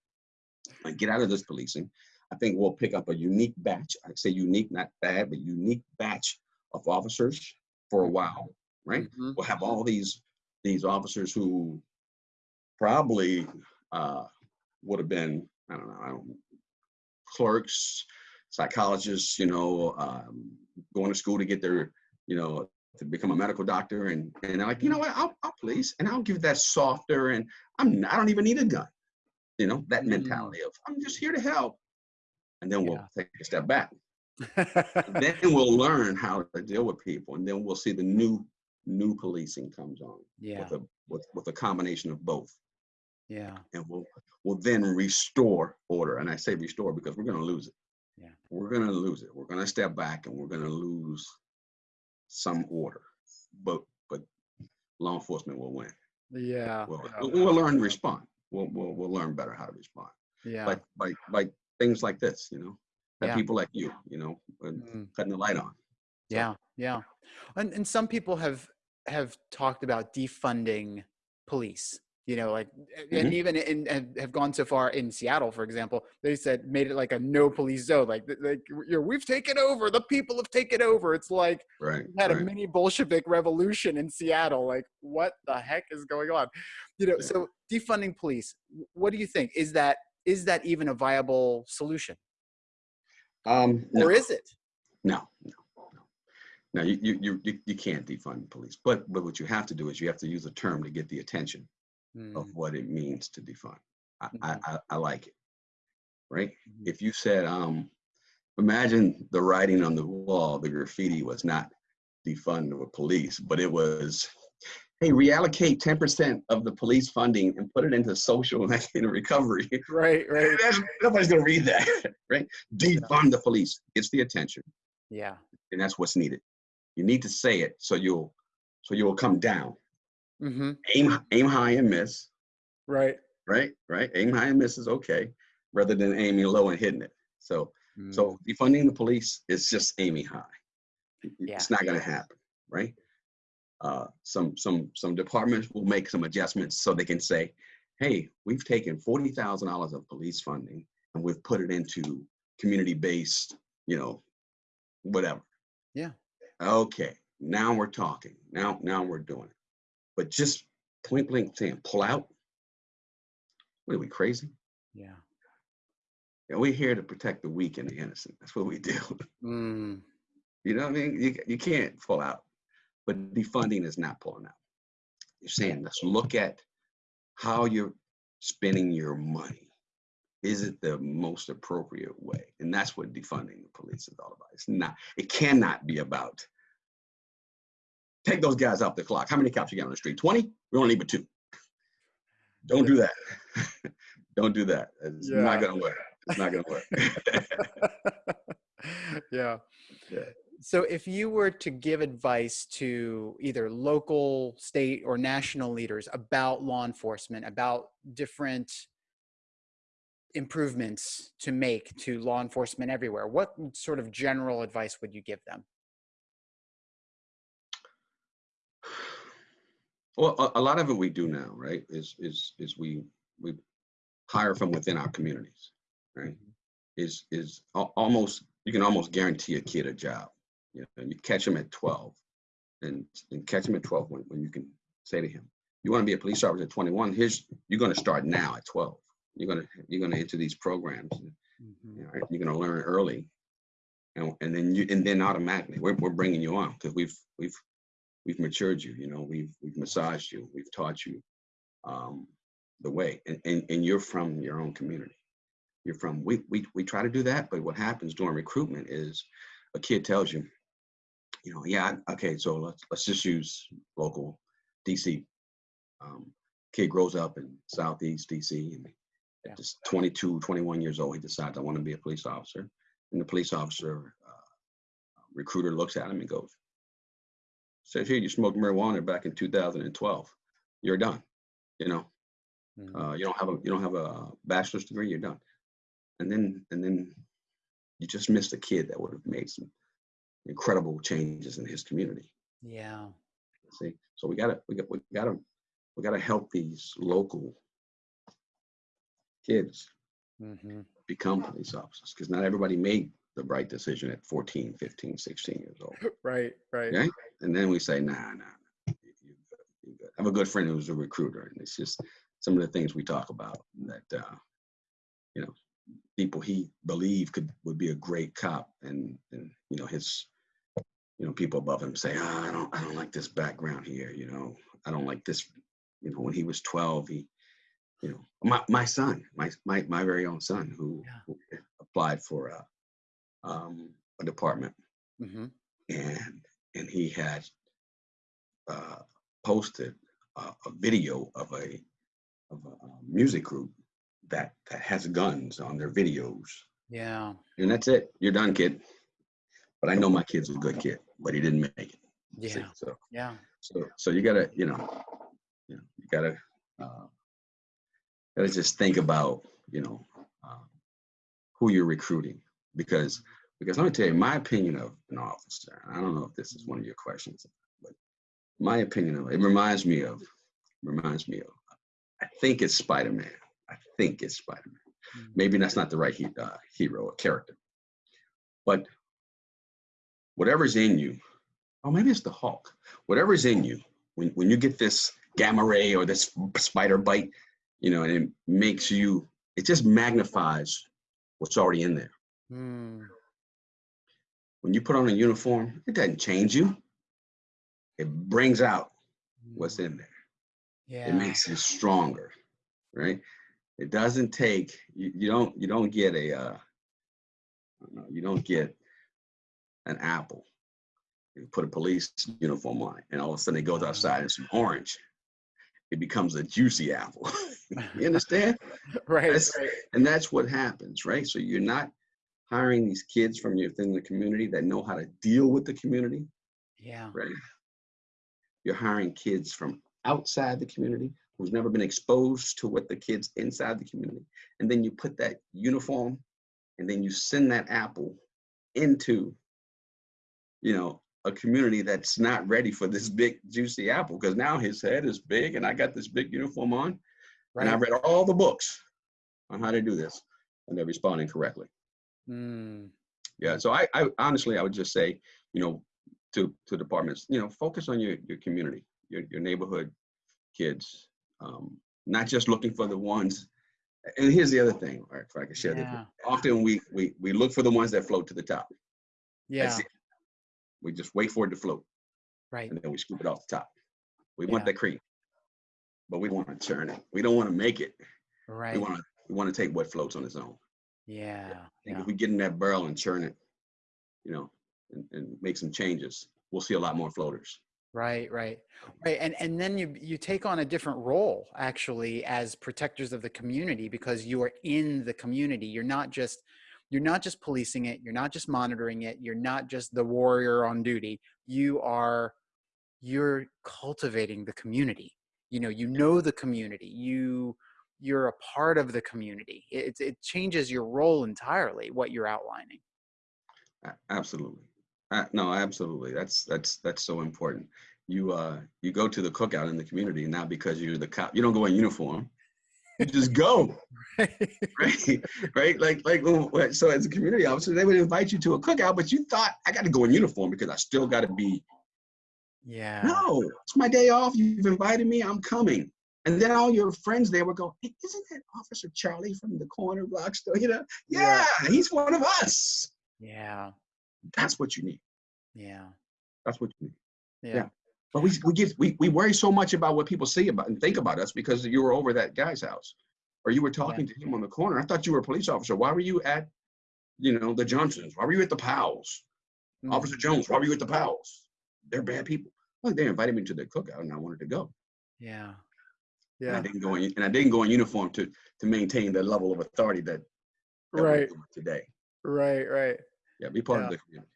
and get out of this policing. I think we'll pick up a unique batch. I say unique, not bad, but unique batch of officers for a while, right? Mhm. we'll have all these these officers who probably uh, would have been I don't know, I don't, clerks, psychologists, you know, um, going to school to get their you know to become a medical doctor, and and they're like, you know what, I'll, I'll police, and I'll give that softer, and I'm I don't even need a gun, you know, that Mm. mentality of I'm just here to help, and then we'll Yeah. take a step back. Then we'll learn how to deal with people and then we'll see the new new policing comes on yeah. with a with, with a combination of both. Yeah. And we'll we'll then restore order and i say restore because we're going to lose it Yeah. we're going to lose it we're going to step back and we're going to lose some order but but law enforcement will win yeah we'll, yeah, we'll, learn to respond we'll, we'll we'll learn better how to respond yeah by by by things like this you know by Yeah. people like you you know Mm. cutting the light on Yeah, yeah. And and some people have have talked about defunding police. You know, like and Mhm. even in and have gone so far in Seattle, for example, they said made it like a no police zone. Like, like you know, we've taken over. The people have taken over. It's like Right. we had a mini Bolshevik revolution in Seattle. Like, what the heck is going on? You know, Yeah. so defunding police. What do you think? Is that is that even a viable solution, Um, no, or is it? no, no, no. You, you, you- you can't defund police, but, but what you have to do is you have to use a term to get the attention of Mm, what it means to defund. I, I, Mhm. I, I like it, right? mhm. If you said, um, imagine the writing on the wall, the graffiti was not defund the police, but it was, hey, reallocate 10% of the police funding and put it into social and recovery. Right, right. That's, nobody's gonna read that, right? Defund the police. It's the attention, Yeah. and that's what's needed. You need to say it so you'll so you'll come down. Mm-hmm. Aim aim high and miss, Right. right? Right? Aim high and miss is okay, rather than aiming low and hitting it. So Mm, so defunding the police is just aiming high. Yeah. It's not gonna happen, right? Uh, some some some departments will make some adjustments so they can say, hey, we've taken forty thousand dollars of police funding and we've put it into community-based, you know, whatever. Yeah. Okay, now we're talking. Now now we're doing it. But just point blank saying pull out. What are we crazy? yeah. Yeah, we're here to protect the weak and the innocent. That's what we do. Mm, You know what I mean? You, you can't pull out, but defunding is not pulling out. You're saying, let's look at how you're spending your money. Is it the most appropriate way? And that's what defunding the police is all about. It's not, it cannot be about take those guys off the clock. How many cops you got on the street? 20? We only need but two. Don't do that. Don't do that. It's Yeah. not gonna work. It's not gonna work. yeah. Yeah. So if you were to give advice to either local, state, or national leaders about law enforcement, about different improvements to make to law enforcement everywhere, what sort of general advice would you give them? Well, a, a lot of it we do now, right? Is is is we we hire from within our communities, right? Is is almost you can almost guarantee a kid a job. You know, you catch him at twelve, and and catch him at twelve when, when you can say to him, "You want to be a police officer at twenty one? Here's you're going to start now at twelve. You're gonna you're gonna enter these programs. And, Mhm. you know, you're going to learn early, and and then you and then automatically we're we're bringing you on because we've we've we've matured you. You know, we've we've massaged you, we've taught you um, the way, and, and and you're from your own community. You're from we we we try to do that, but what happens during recruitment is a kid tells you, you know, yeah, okay, so let's let's just use local DC. Um, kid grows up in Southeast DC and Yeah. just 22, 21 years old, he decides I want to be a police officer. And the police officer uh, recruiter looks at him and goes, says, here, you smoked marijuana back in 2012. You're done. You know, Mhm. uh, you don't have a you don't have a bachelor's degree. You're done. And then and then you just missed a kid that would have made some incredible changes in his community. yeah. See, so we gotta we got we gotta we gotta help these local kids hmm become police officers because not everybody made the right decision at 14 15 16 years old Right. Right. Okay. and then we say nah nah, nah you, you good, you good. i have a good friend who's a recruiter and it's just some of the things we talk about that uh you know people he believed could would be a great cop and and you know his you know people above him say oh, i don't i don't like this background here you know i don't like this you know when he was 12 he you know my, my son my, my my very own son who, Yeah. who applied for a um a department hmm and and he had uh, posted a, a video of a of a, uh music group that that has guns on their videos, Yeah. and that's it. You're done, kid. But I know my kid's a good kid, but he didn't make it. see, Yeah. So Yeah. so so you gotta you know you know you gotta uh, gotta just think about you know uh, who you're recruiting because Because let me tell you, my opinion of an officer, I don't know if this is one of your questions, but my opinion of it, reminds me of, reminds me of, I think it's Spider-Man. I think it's Spider-Man. Mm. Maybe that's not the right he, uh, hero or character. But whatever's in you, oh, maybe it's the Hulk. Whatever's in you, when, when you get this gamma ray or this spider bite, you know, and it makes you, it just magnifies what's already in there. Mm. When you put on a uniform, it doesn't change you. It brings out what's in there. Yeah. It makes you stronger, right? It doesn't take you, you don't you don't get a uh, you don't get an apple. You put a police uniform on it, and all of a sudden it goes outside and some orange. It becomes a juicy apple. you understand? right, That's- right. And that's what happens, right? So you're not hiring these kids from within the community that know how to deal with the community, Yeah. right? You're hiring kids from outside the community who's never been exposed to what the kids inside the community. And then you put that uniform and then you send that apple into, you know, a community that's not ready for this big juicy apple because now his head is big and I got this big uniform on and I read all the books on how to do this and they're responding correctly. Mm. Yeah. So I, I honestly, I would just say, you know, to to departments, you know, focus on your your community, your your neighborhood kids, um, not just looking for the ones. And here's the other thing, all right, if I can share this. Often we we we look for the ones that float to the top. Yeah. We just wait for it to float, Right. and then we scoop it off the top. We want Yeah. that cream, but we want to turn it. We don't want to make it. Right. We want to we want to take what floats on its own. Yeah. And Yeah. if we get in that barrel and churn it, you know, and, and make some changes, we'll see a lot more floaters. Right, right, right, and and then you you take on a different role actually as protectors of the community because you are in the community. You're not just you're not just policing it. You're not just monitoring it. You're not just the warrior on duty. You are you're cultivating the community. You know, you know the community. You you're a part of the community. It it changes your role entirely. What you're outlining. Absolutely. Uh, no, absolutely. That's that's that's so important. You uh you go to the cookout in the community not because you're the cop. You don't go in uniform. You just go, right? right? Like like when- so as a community officer, they would invite you to a cookout, but you thought I got to go in uniform because I still got to be. yeah. No, it's my day off. You've invited me. I'm coming. And then all your friends there would go, hey, isn't that Officer Charlie from the corner block store? You know, Yeah. yeah, he's one of us. Yeah. That's what you need. Yeah. That's what you need. Yeah. But we we get we, we worry so much about what people see about and think about us because you were over that guy's house, or you were talking to him on the corner. I thought you were a police officer. Why were you at, you know, the Johnsons? Why were you at the Powells? Mm. Officer Jones, why were you at the Powells? They're bad people. Well, they invited me to their cookout and I wanted to go. Yeah. And I didn't go in and I didn't go in uniform to to maintain the level of authority that, that we're Right. doing today. Right. Right. Yeah, be part Yeah. of the community.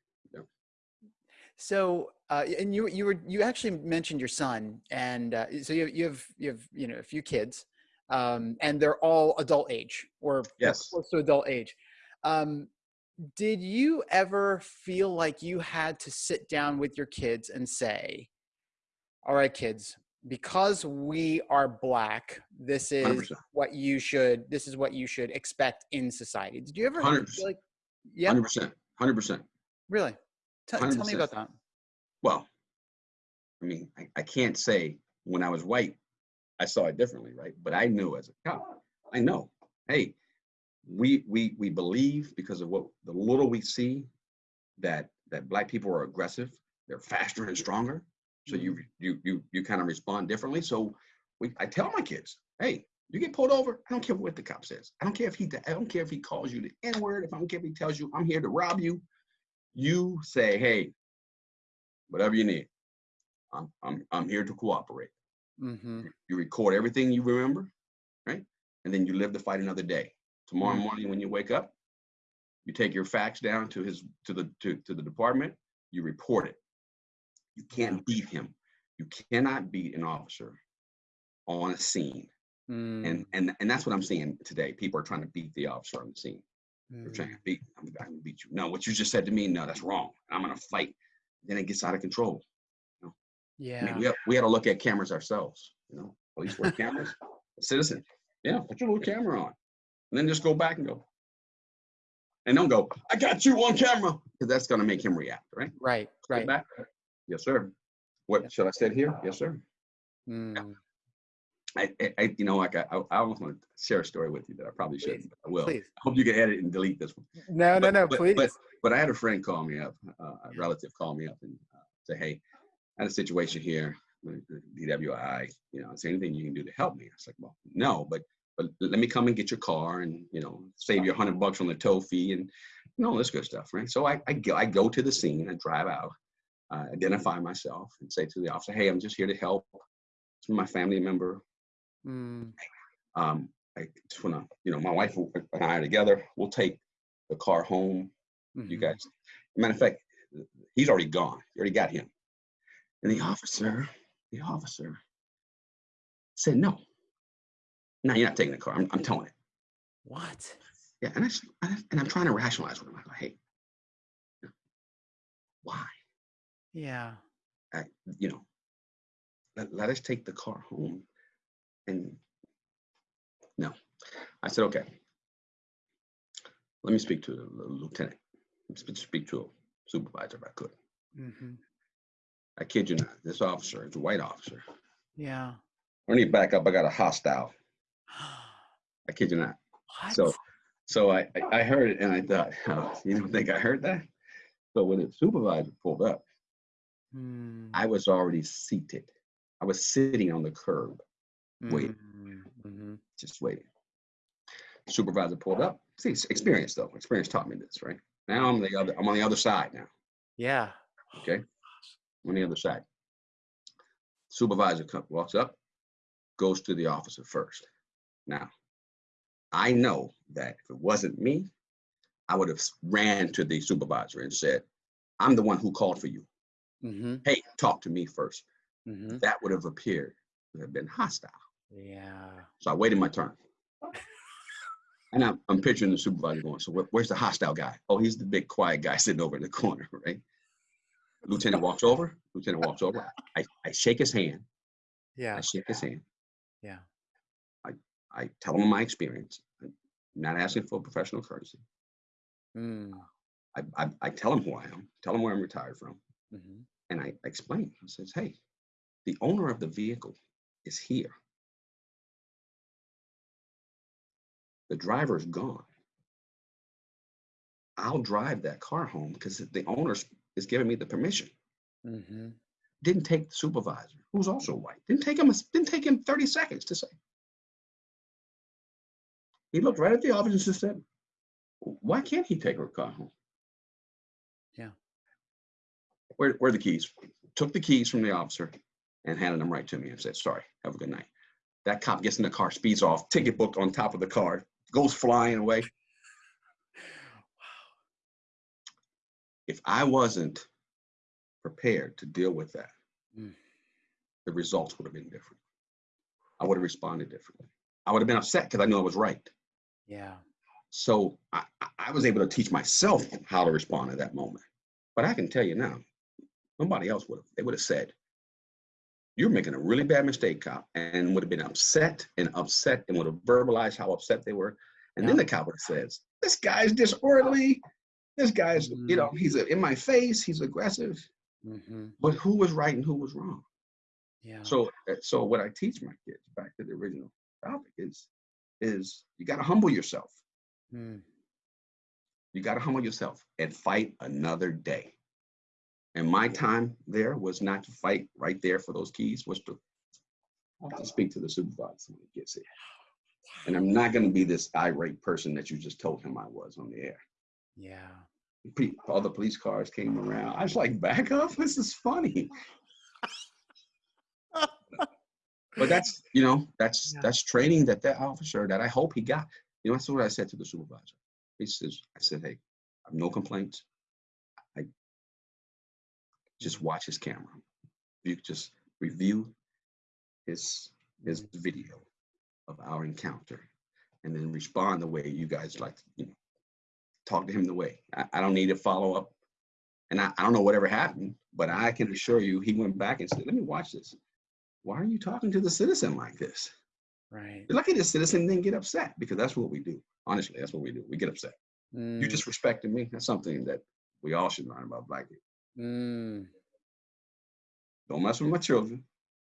So, uh, and you you were you actually mentioned your son, and uh, so you you have you have you know a few kids, um, and they're all adult age or or Yes. close to adult age. Um, did you ever feel like you had to sit down with your kids and say, "All right, kids, because we are black, this is 100%. what you should this is what you should expect in society." Did you ever 100%. feel like, yeah, Hundred percent. Hundred percent. really? Tell tell me about that. Well, I mean, I, I can't say when I was white, I saw it differently, right? But I knew as a cop, I know, hey, we we we believe because of what the little we see that that black people are aggressive, they're faster and stronger. So you you you you kind of respond differently. So we I tell my kids, hey, you get pulled over, I don't care what the cop says. I don't care if he I don't care if he calls you the N-word, if I don't care if he tells you I'm here to rob you. You say, hey, whatever you need. I'm I'm I'm here to cooperate. Mm-hmm. You record everything you remember, right? And then you live to fight another day. Tomorrow Mhm. morning when you wake up, you take your facts down to his to the to, to the department, you report it. You can't beat him. You cannot beat an officer on a scene. Mm. And and and that's what I'm seeing today. People are trying to beat the officer on the scene. They're trying Mm. to beat. I'm, I'm gonna beat you. No, what you just said to me. No, that's wrong. I'm gonna fight. Then it gets out of control. I mean, Yeah. we have, we had to look at cameras ourselves. You know, police wear cameras. A citizen, yeah, put your little camera on, and then just go back and go. And don't go. I got you on camera because that's gonna make him react, right? Right. Go Right. Back. Yes, sir. What should I say here? Yes, sir. Mm. I, I, you know, like I, I almost want to share a story with you that I probably shouldn't. but I will. Please. I hope you can edit and delete this one. No, no, But- no. but- Please. But, but I had a friend call me up, uh, a relative call me up and uh, say, "Hey, I had a situation here, with DWI. You know, is there anything you can do to help me?" I was like, "Well, no, but but let me come and get your car and you know save you a hundred bucks on the tow fee and you know all this good stuff, right?" So I I go, I go to the scene, I drive out, uh, identify myself, and say to the officer, "Hey, I'm just here to help. It's my family member. Mm. Um, I just wanna, you know, my wife and I are together. We'll take the car home." you Mhm. guys. Matter of fact, he's already gone. You already got him. And the officer, the officer said, no. No, you're not taking the car. I'm, I'm towing it. What? Yeah, and and I- and I'm trying to rationalize with him. I go, hey, why? Yeah. I, you know, let, let us take the car home. And no, I said, okay. Let me speak to the lieutenant. Speak speak to a supervisor if I could. hmm I kid you not. This officer is a white officer. Yeah. I need to back up. I got a hostile. I kid you not. what? So, so I, I I heard it and I thought, oh, you don't think I heard that? So when the supervisor pulled up, Mm. I was already seated. I was sitting on the curb, wait. Mm-hmm. just waiting. Supervisor pulled up. See, experience though. Experience taught me this, right? Now I'm the other. I'm on the other side now. Yeah. Okay, I'm on the other side. Supervisor comes, walks up, goes to the officer first. Now, I know that if it wasn't me, I would have ran to the supervisor and said, "I'm the one who called for you. Mm-hmm. Hey, talk to me first. Mm-hmm. That would have appeared to have been hostile. Yeah. So I waited my turn. And I'm, I'm picturing the supervisor going, so where- where's the hostile guy? Oh, he's the big quiet guy sitting over in the corner, right? Lieutenant walks over. Lieutenant walks over. I, I shake his hand. Yeah. I shake his hand. Yeah. I tell him my experience. I'm not asking for professional courtesy. Mm. I, I, I tell him who I am, tell him where I'm retired from, Mm-hmm. and I explain. I says, hey, the owner of the vehicle is here. The driver's gone. I'll drive that car home because the owner is giving me the permission. Mm-hmm. Didn't take the supervisor, who's also white. Didn't take him. a- Didn't take him 30 seconds to say. He looked right at the officer and said, "Why can't he take her car home?" Where, where are the keys? Took the keys from the officer and handed them right to me and said, "Sorry, have a good night." That cop gets in the car, speeds off, ticket book on top of the car, goes flying away. Wow. If I wasn't prepared to deal with that, Mm. the results would have been different. I would have responded differently. I would have been upset because I knew I was right. Yeah. So I, I- I was able to teach myself how to respond at that moment. But I can tell you now, nobody else would have. They would have said, You're making a really bad mistake, cop, and would have been upset and upset and would have verbalized how upset they were. And then the cop would have This guy's disorderly. This guy's, you know, he's in my face, he's aggressive. Mm-hmm. But who was right and who was wrong? Yeah. So, uh, so what I teach my kids, back to the original topic, is, is you got to humble yourself. Mm. You got to humble yourself and fight another day. And my time there was not to fight right there for those keys, was to, to speak to the supervisor when he gets here. And I'm not going to be this irate person that you just told him I was on the air. Yeah. All the police cars came around. I was like, back up. This is funny. but that's you know that's Yeah. that's training that that officer that I hope he got. You know that's what I said to the supervisor. He says, I said, hey, I have no complaints. Just watch his camera. You could just review his his video of our encounter, and then respond the way you guys like. You know, talk to him the way. I, I don't need to follow up. And I, I don't know whatever happened, but I can assure you he went back and said, let me watch this. Why are you talking to the citizen like this? Right. You're lucky the citizen didn't get upset because that's what we do. Honestly, that's what we do. We get upset. You Mm, disrespected me. That's something that we all should learn about black people. Mm, Don't mess with my children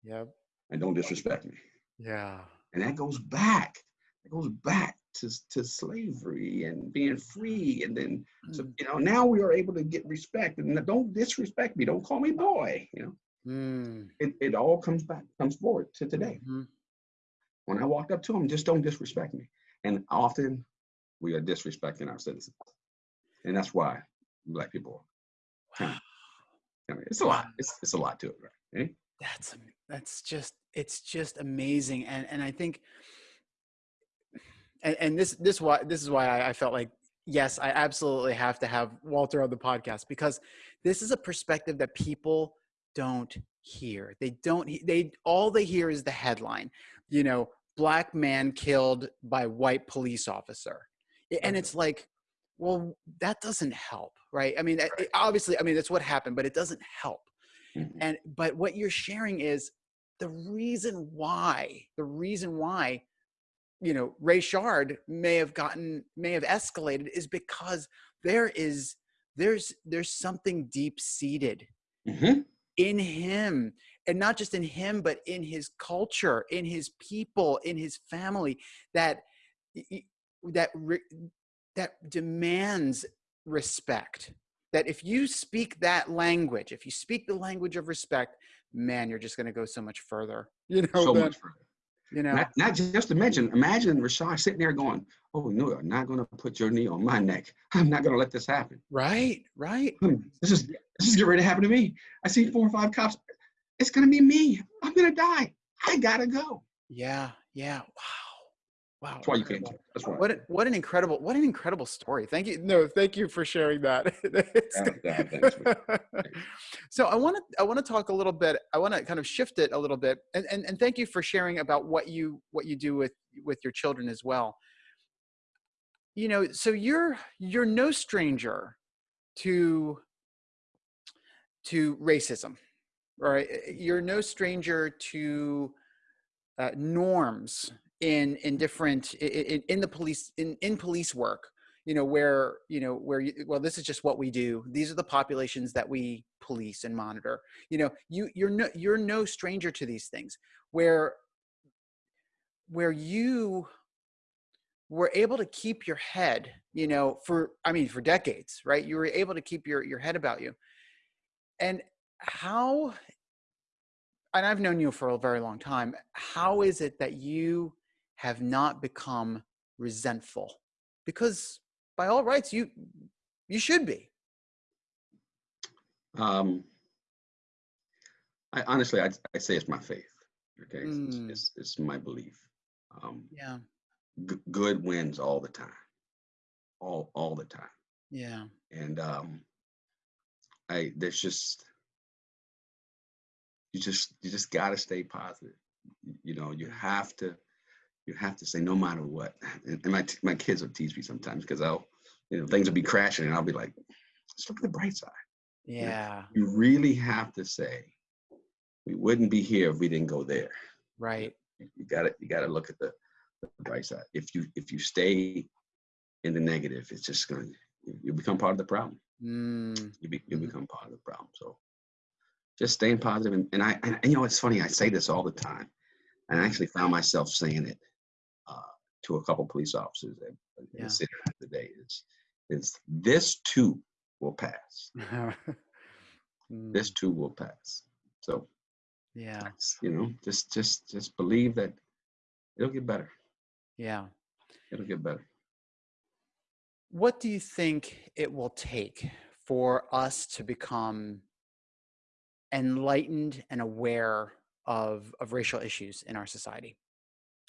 yep. and don't disrespect me. Yeah. And that goes back. It goes back to, to slavery and being free. And then, so, Mm, you know, now we are able to get respect. And don't disrespect me. Don't call me boy. You know, mm, it, it all comes back, comes forward to today. mhm. When I walked up to him, just don't disrespect me. And often we are disrespecting our citizens. And that's why black people, of, I mean, it's a lot. It's, it's a lot to it, right? Eh? That's that's just it's just amazing, and and I think, and, and this this why this is why I, I felt like yes, I absolutely have to have Walter on the podcast because this is a perspective that people don't hear. They don't. They all they hear is the headline, you know, black man killed by white police officer, and it's like, well, that doesn't help, right? I mean, it- obviously, I mean that's what happened, but it doesn't help Mhm. and but what you're sharing is the reason why the reason why you know Rayshard may have gotten may have escalated is because there is there's there's something deep seated Mhm. in him and not just in him but in his culture in his people in his family that that that demands respect that if you speak that language if you speak the language of respect man you're just going to go so much further you know so much further. you know Not, not just imagine, imagine Rashad sitting there going, Oh, no, I'm not going to put your knee on my neck. I'm not going to let this happen. right right Hmm, This is, this is getting ready to happen to me. I see four or five cops. It's going to be me. I'm going to die. I got to go. yeah yeah wow wow That's why you can't. That's why. what what an incredible what an incredible story. Thank you no thank you for sharing that. Yeah, yeah, so i want to i want to talk a little bit i want to kind of shift it a little bit and, and and thank you for sharing about what you what you do with with your children as well. You know so you're you're no stranger to to racism right? You're no stranger to uh, norms in in different in, in the police in in police work you know where you know where you, well this is just what we do. These are the populations that we police and monitor. You know you you're no you're no stranger to these things. Where where you were able to keep your head you know for i mean for decades right? You were able to keep your your head about you. And how and i've known you for a very long time. How is it that you have not become resentful because by all rights you you should be Um, I honestly, I I say it's my faith. Okay, It's- it's, Mm. it's, it's my belief. Um, yeah good wins all the time, all all the time. yeah and um i there's just you just you just got to stay positive you know you have to you have to say no matter what and, and my t- my kids will tease me sometimes because i'll you know things will be crashing and i'll be like just look at the bright side yeah you really have to say we wouldn't be here if we didn't go there right you you gotta you gotta look at the, the bright side if you if you stay in the negative it's just gonna you, you become part of the problem mm, you, be, you Mhm. become part of the problem. So just staying positive. And, and I, and, and you know, it's funny, I say this all the time. And I actually found myself saying it uh, to a couple police officers that in Yeah. the city today is, is this too will pass. Mm, This too will pass. So, yeah you know, just, just, just believe that it'll get better. yeah It'll get better. what do you think it will take for us to become enlightened and aware of of racial issues in our society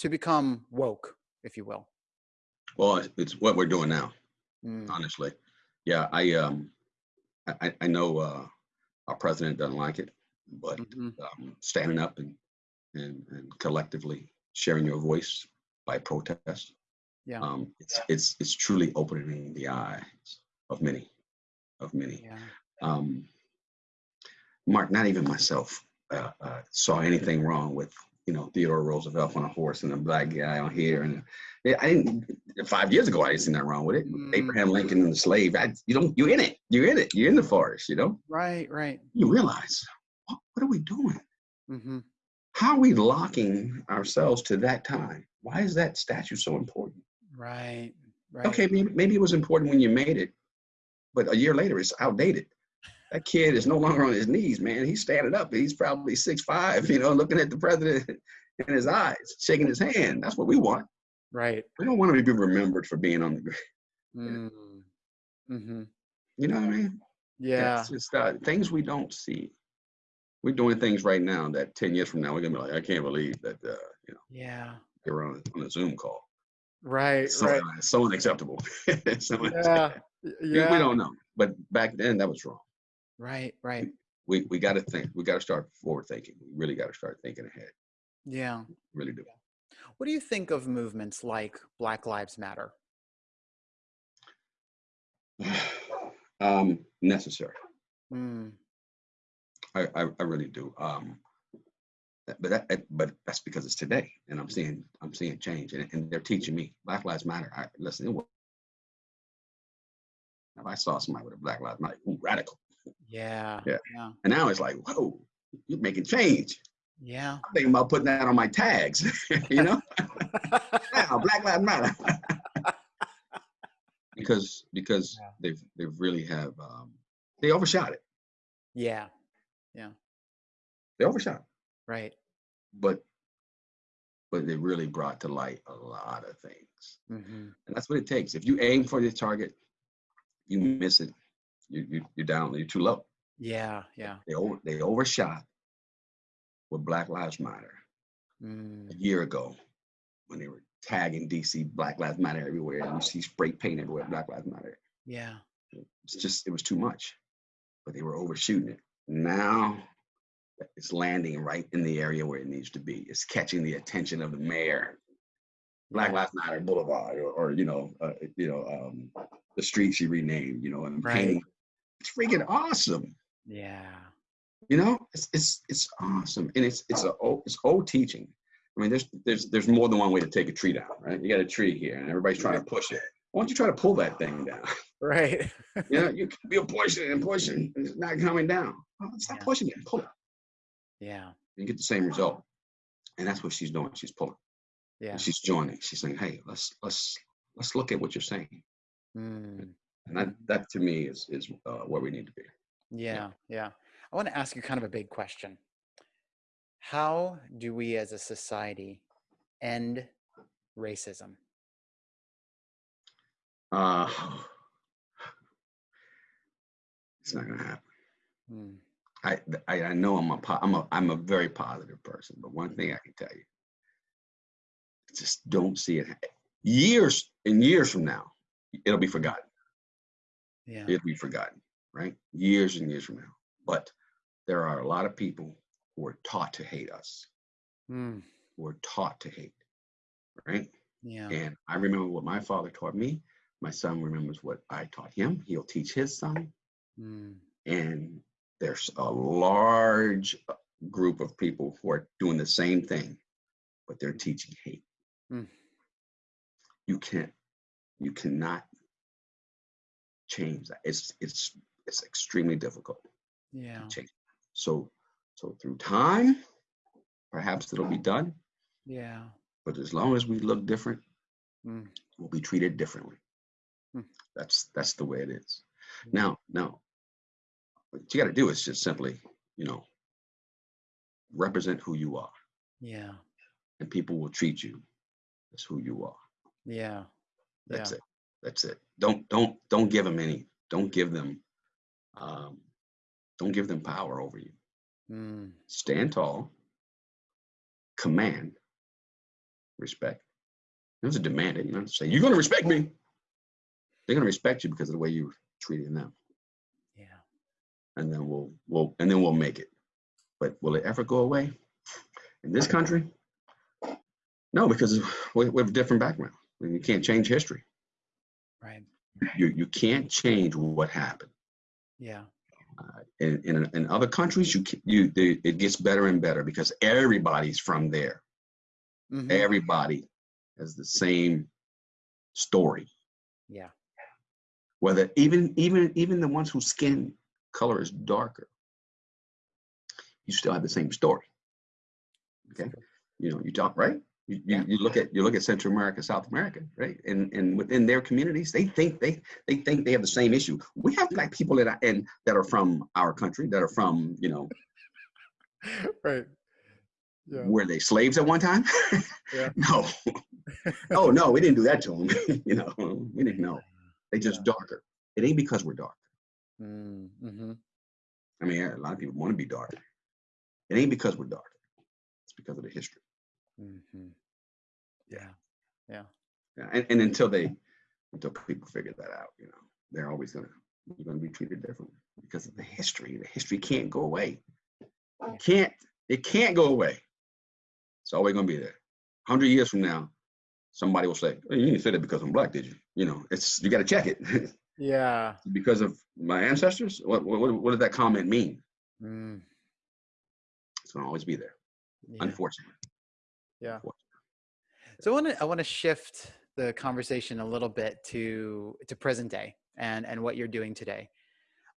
to become woke if you will Well, it's, what we're doing now. Mm, honestly. Yeah, I um, I, I- know uh, our president doesn't like it, but mhm, um, standing up and, and and collectively sharing your voice by protest Yeah. Um, it's it's it's truly opening the eyes of many, of many. Yeah. Um, Mark, not even myself uh, uh, saw anything wrong with you know Theodore Roosevelt on a horse and a black guy on here, and I didn't. Five years ago, I didn't see nothing wrong with it. Mm. Abraham Lincoln and the slave. I, you don't. You're in it. You're in it. You're in the forest. You know. Right. Right. You realize what, what are we doing? Mm-hmm. How are we locking ourselves to that time? Why is that statue so important? Right. Right. Okay, maybe, maybe it was important when you made it, but a year later it's outdated. That kid is no longer on his knees, man. He's standing up. He's probably six five, you know, looking at the president in his eyes, shaking his hand. That's what we want. Right. We don't want to be remembered for being on the ground. Mm. Mm-hmm. You know what I mean? Yeah. It's just uh, things we don't see. We're doing things right now that 10 years from now, we're going to be like, I can't believe that, uh, you know, Yeah. they were on, on a Zoom call. Right. So, right. so unacceptable. so Yeah. we, Yeah. we don't know. But back then, that was wrong. Right. Right. We, we got to think. We got to start forward thinking. We really got to start thinking ahead. Yeah. Really do. What do you think of movements like Black Lives Matter? um, necessary. Mm. I, I, I really do. Um, but that, but that's because it's today, and I'm seeing I'm seeing change, and, and they're teaching me Black Lives Matter. I, listen, it was, if I saw somebody with a Black Lives Matter, ooh, radical, Yeah. Yeah. Yeah. and now it's like, whoa, you're making change. Yeah. I'm thinking about putting that on my tags, you know. now Black Lives Matter. because because Yeah. they've they've really have um, they overshot it. yeah. Yeah. They overshot. Right. but but they really brought to light a lot of things, Mm-hmm. and that's what it takes. If you aim for the target, you miss it. You you you're down. You're too low. Yeah. Yeah. They over they overshot with Black Lives Matter Mm. a year ago when they were tagging DC Black Lives Matter everywhere, and you see spray paint everywhere Black Lives Matter. Yeah. It's just it was too much, but they were overshooting it. Now it's landing right in the area where it needs to be. It's catching the attention of the mayor. Black Lives Matter Boulevard, or, or you know, uh, you know, um, the street she renamed. You know, and Right. painting. It's freaking awesome. Yeah. You know, it's it's it's awesome, and it's it's a old, it's old teaching. I mean, there's there's there's more than one way to take a tree down, right? You got a tree here, and everybody's trying to push it. Why don't you try to pull that thing down? Right. You know, you you're pushing and pushing, and it's not coming down. Well, stop Yeah. pushing it, pull it. yeah. You get the same result, and that's what she's doing. She's pulling. Yeah. And she's joining. She's saying, "Hey, let's let's let's look at what you're saying." Mm. And that that to me is is uh, where we need to be. Yeah, yeah. I want to ask you kind of a big question. How do we as a society end racism? Uh, it's not gonna happen. Mm, I, I I know I'm a I'm a I'm a very positive person, but one thing I can tell you, just don't see it. Years and years from now, it'll be forgotten. Yeah. It'll be forgotten, right? Years and years from now. But there are a lot of people who are taught to hate us, Mm, who are taught to hate, right? yeah. And I remember what my father taught me. My son remembers what I taught him. He'll teach his son. Mm, and there's a large group of people who are doing the same thing, but they're teaching hate. Mm. You can't, you cannot change that. It's it's it's extremely difficult yeah. to change. So so through time, perhaps it'll be done. Yeah. But as long as we look different, Mm, we'll be treated differently. Hmm. That's that's the way it is. Now, now, what you got to do is just simply, you know, represent who you are, yeah. and people will treat you as who you are. Yeah. That's yeah. it. That's it. Don't don't don't give them any. Don't give them. Um, don't give them power over you. Mm, Stand tall. Command. Respect. There's a demand it. You know, say you're going to respect me. They're going to respect you because of the way you're treating them. yeah. and then we'll we'll and then we'll make it. But will it ever go away in this country? No, because we, we have a different background. And you can't change history. Right. You you can't change what happened. Yeah. Uh, in, in in other countries, you you they, it gets better and better because everybody's from there. Mhm. Everybody has the same story. Yeah. Whether even even even the ones whose skin color is darker, you still have the same story. Okay. You know, you talk right. You, Yeah. you look at you look at Central America, South America, right? And and within their communities, they think they they think they have the same issue. We have black people that are and that are from our country, that are from you know, right. Yeah. were they slaves at one time? Yeah. no. oh no, we didn't do that to them. you know, we didn't know. They just Yeah. darker. It ain't because we're dark. Mm-hmm. I mean, a lot of people want to be dark. It ain't because we're dark. It's because of the history. Mm-hmm. Yeah. Yeah. yeah. And, and until they, until people figure that out, you know, they're always gonna, you're gonna be treated differently because of the history. The history can't go away. Yeah. Can't. It can't go away. It's always gonna be there. Hundred years from now, somebody will say, oh, "You didn't say that because I'm black, did you?" You know, it's you got to check it Yeah. because of my ancestors. What, what what did that comment mean? Mm. It's gonna always be there. Yeah. Unfortunately. Yeah. Unfortunately. So I want to I want to shift the conversation a little bit to to present day and and what you're doing today.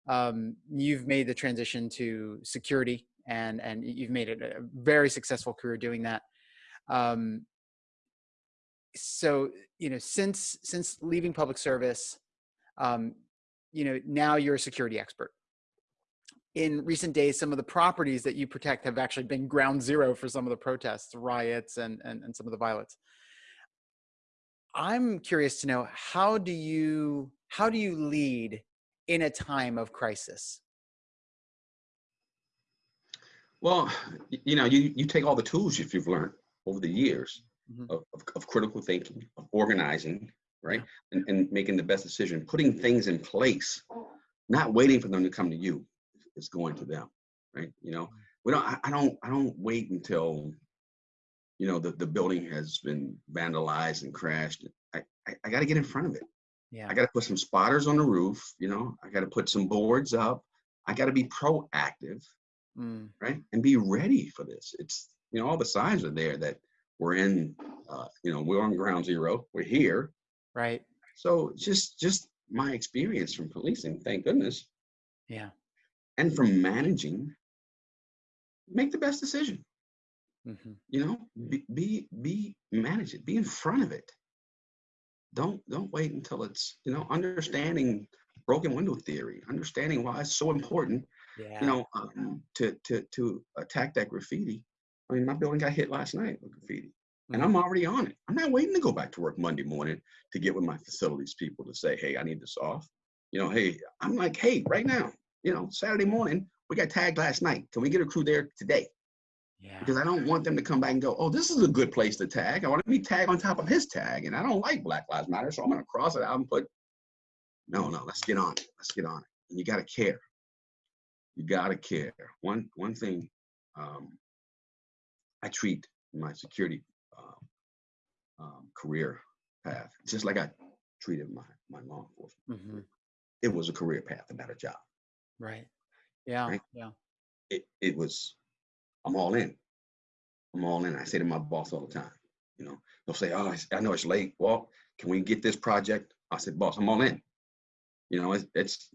Um, you've made the transition to security and and you've made it a very successful career doing that. Um, so you know since since leaving public service, um, you know now you're a security expert. In recent days, some of the properties that you protect have actually been ground zero for some of the protests, riots, and and, and some of the violence. I'm curious to know how do you how do you lead in a time of crisis? Well, you know, you, you take all the tools if you've learned over the years Mhm. of, of, of critical thinking, of organizing, right? And, and making the best decision, putting things in place, not waiting for them to come to you. It's going to them, right? You know, we don't, I, I don't, I don't wait until, you know, the, the building has been vandalized and crashed. I, I, I got to get in front of it. Yeah. I got to put some spotters on the roof, you know, I got to put some boards up. I got to be proactive Mm, right? And be ready for this. It's you know all the signs are there that we're in. Uh, you know we're on ground zero. We're here. right. So just just my experience from policing, thank goodness, Yeah. And from managing, make the best decision. hmm You know, be be, be manage it. Be in front of it. Don't don't wait until it's you know understanding broken window theory, understanding why it's so important Yeah. you know, um, to to to attack that graffiti. I mean, my building got hit last night with graffiti, and. I'm already on it. I'm not waiting to go back to work Monday morning to get with my facilities people to say, "Hey, I need this off." You know, hey, I'm like, "Hey, right now, you know, Saturday morning, we got tagged last night. Can we get a crew there today?" yeah. Because I don't want them to come back and go, "Oh, this is a good place to tag." I want to be tagged on top of his tag, and I don't like Black Lives Matter, so I'm going to cross it out and put. No, no, let's get on it. Let's get on it. And you got to care you gotta care. One one thing um, I treat my security um, um, career path just like I treated my my law enforcement. hmm It was a career path, not a job. Right. Yeah. Right. Yeah. It it was I'm all in. I'm all in. I say to my boss all the time. You know, they'll say, "Oh, I know it's late. Well, can we get this project?" I said, "Boss, I'm all in." You know, it's, it's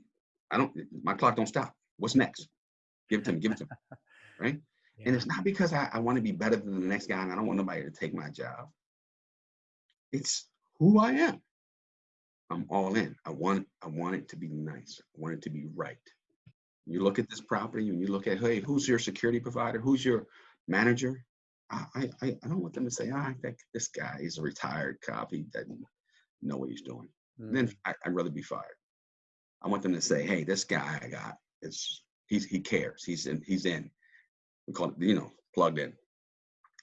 I don't my clock don't stop. What's next? Give it to me. Give it to me. Right. And it's not because I, I want to be better than the next guy and I don't want nobody to take my job. It's who I am. I'm all in. I want I want it to be nice. I want it to be right. You look at this property and you look at, hey, who's your security provider? Who's your manager? I I, I don't want them to say, ah, I think this guy is a retired cop. He doesn't know what he's doing. Then Mm, I, I'd rather be fired. I want them to say, hey, this guy I got is he's he cares. He's in he's in. We call it, you know, plugged in.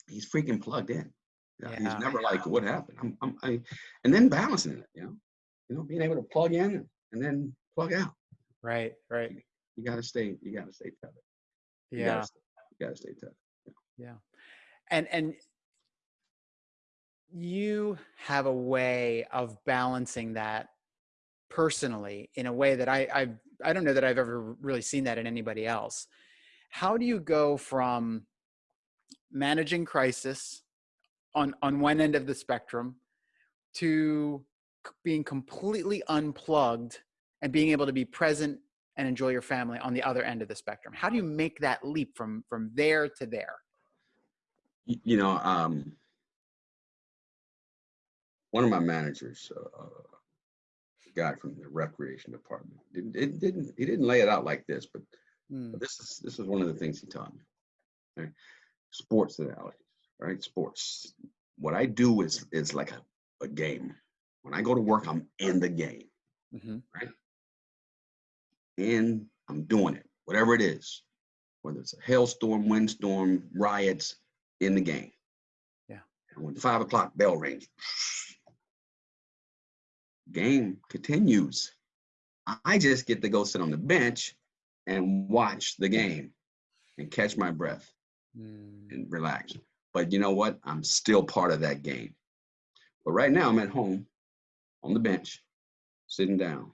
He's freaking plugged in. Yeah. He's never like, what happened? I'm, I'm I, and then balancing it, you know, you know, being able to plug in and then plug out. Right. Right. You gotta stay, you gotta stay tethered. You Yeah. gotta, stay- you gotta stay tethered. Yeah. And and you have a way of balancing that personally in a way that I I I don't know that I've ever really seen that in anybody else. How do you go from managing crisis on on one end of the spectrum to being completely unplugged and being able to be present and enjoy your family on the other end of the spectrum how do you make that leap from from there to there you know um one of my managers uh, guy from the recreation department didn't, it didn't he didn't lay it out like this but, mm. this is this is one of the things he taught me right? sports analogies right sports what i do is is like a, a game when i go to work i'm in the game mm-hmm. right and I'm doing it, whatever it is, whether it's a hailstorm, windstorm, riots, in the game. Yeah. And when five o'clock bell rings, game continues. I just get to go sit on the bench and watch the game and catch my breath mm. and relax. But you know what? I'm still part of that game. But right now I'm at home on the bench, sitting down,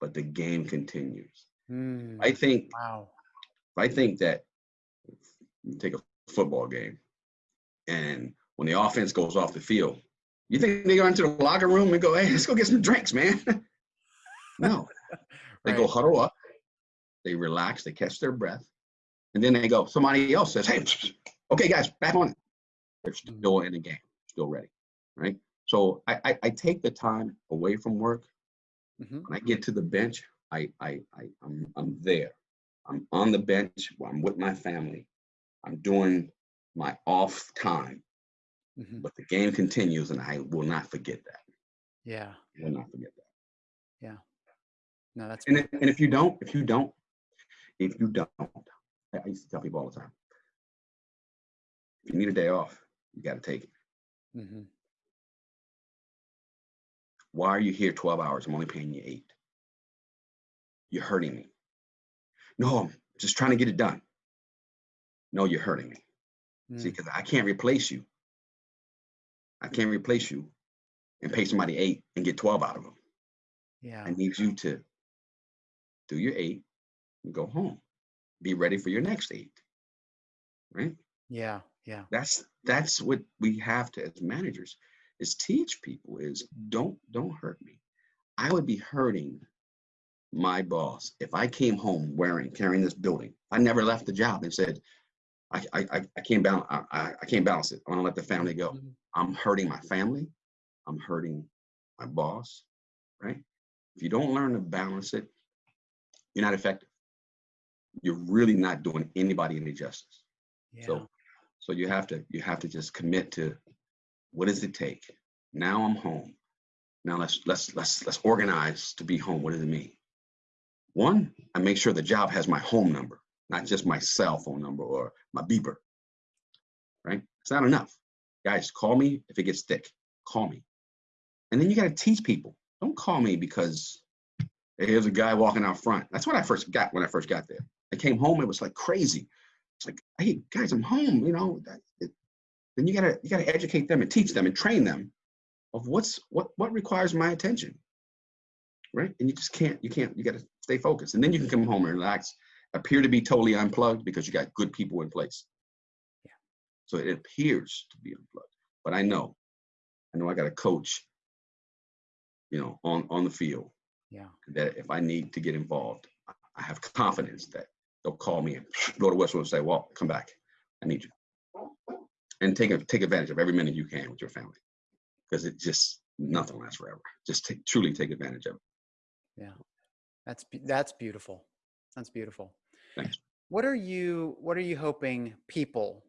but the game continues. Mm, I think. Wow. I think that take a football game, and when the offense goes off the field, you think they go into the locker room and go, "Hey, let's go get some drinks, man." no, they right. go huddle up, they relax, they catch their breath, and then they go. Somebody else says, "Hey, okay, guys, back on it." They're hmm. still in the game, still ready, right? So I, I, I take the time away from work. Mm-hmm. When I get to the bench, I, I, I, I'm, I'm there. I'm on the bench. I'm with my family. I'm doing my off time. Mm-hmm. But the game continues, and I will not forget that. Yeah. I will not forget that. Yeah. No, that's. And, if, and if you don't, if you don't, if you don't, I used to tell people all the time, if you need a day off, you got to take it. Mm-hmm. Why are you here 12 hours? I'm only paying you eight. You're hurting me. No, I'm just trying to get it done. No, you're hurting me. Mm. See, because I can't replace you. I can't replace you and pay somebody eight and get 12 out of them. Yeah. I need you to do your eight and go home. Be ready for your next eight. Right? Yeah. Yeah. That's that's what we have to as managers is teach people is don't don't hurt me. I would be hurting my boss, if I came home wearing, carrying this building, I never left the job and said, I, I, I can't balance, I, I can't balance it. I want to let the family go. Mm-hmm. I'm hurting my family. I'm hurting my boss, right? If you don't learn to balance it, you're not effective. You're really not doing anybody any justice. Yeah. So, so you have to, you have to just commit to what does it take? Now I'm home. Now let's, let's, let's, let's organize to be home. What does it mean? One, I make sure the job has my home number, not just my cell phone number or my beeper, right? It's not enough. Guys, call me if it gets thick. Call me. And then you got to teach people. Don't call me because here's a guy walking out front. That's what I first got when I first got there. I came home, it was like crazy. It's like, hey guys, I'm home. You know, it, then you gotta you gotta educate them and teach them and train them of what's what what requires my attention right? And you just can't, you can't, you got to stay focused. And then you can come home and relax, appear to be totally unplugged because you got good people in place. Yeah. So it appears to be unplugged. But I know, I know I got a coach, you know, on, on the field. Yeah. That if I need to get involved, I have confidence that they'll call me and go to Westwood and say, well, come back. I need you. And take, take advantage of every minute you can with your family. Because it just, nothing lasts forever. Just take, truly take advantage of it. Yeah. That's that's beautiful. That's beautiful. Thanks. what are you what are you hoping people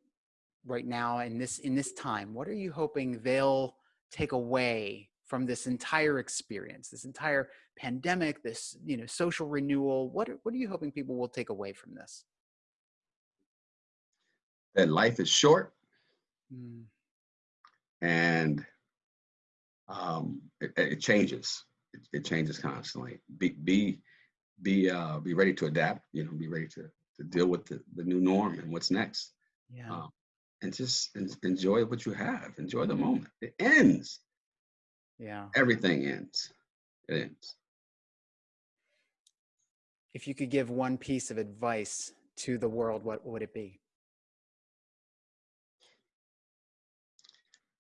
right now in this in this time what are you hoping they'll take away from this entire experience this entire pandemic this you know social renewal? What are, what are you hoping people will take away from this? That life is short mm. and um, it, it changes it, it changes constantly. Be be be uh, be ready to adapt. You know, be ready to to deal with the, the new norm and what's next. Yeah. Um, and just en- enjoy what you have. Enjoy the moment. It ends. Yeah. Everything ends. It ends. If you could give one piece of advice to the world, what would it be?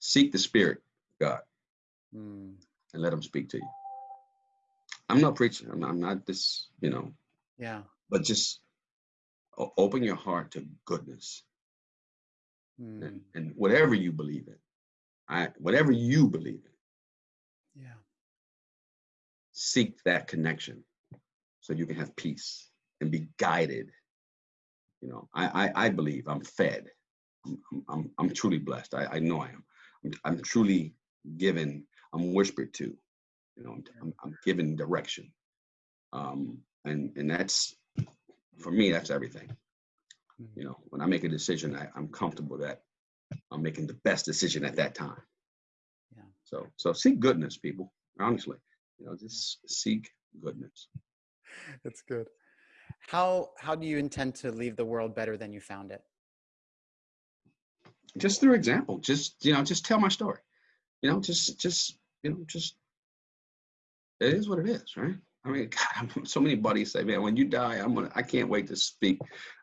Seek the spirit, of God, Mm, and let Him speak to you. I'm not preaching. I'm not, I'm not this, you know, yeah. but just open your heart to goodness Mm, and, and whatever you believe in. I whatever you believe in, yeah. seek that connection so you can have peace and be guided. You know, I I, I believe I'm fed. I'm, I'm, I'm, I'm truly blessed. I, I know I am. I'm, truly given. I'm whispered to. You know, I'm, I'm, I'm given direction. Um, and and that's for me. That's everything. Mm, You know, when I make a decision, I, I'm comfortable that I'm making the best decision at that time. Yeah. So so seek goodness, people. Honestly, you know, just seek goodness. That's good. How how do you intend to leave the world better than you found it? Just through example just you know just tell my story. You know just just you know just it is what it is right? I mean God, so many buddies say man when you die i'm gonna i can't wait to speak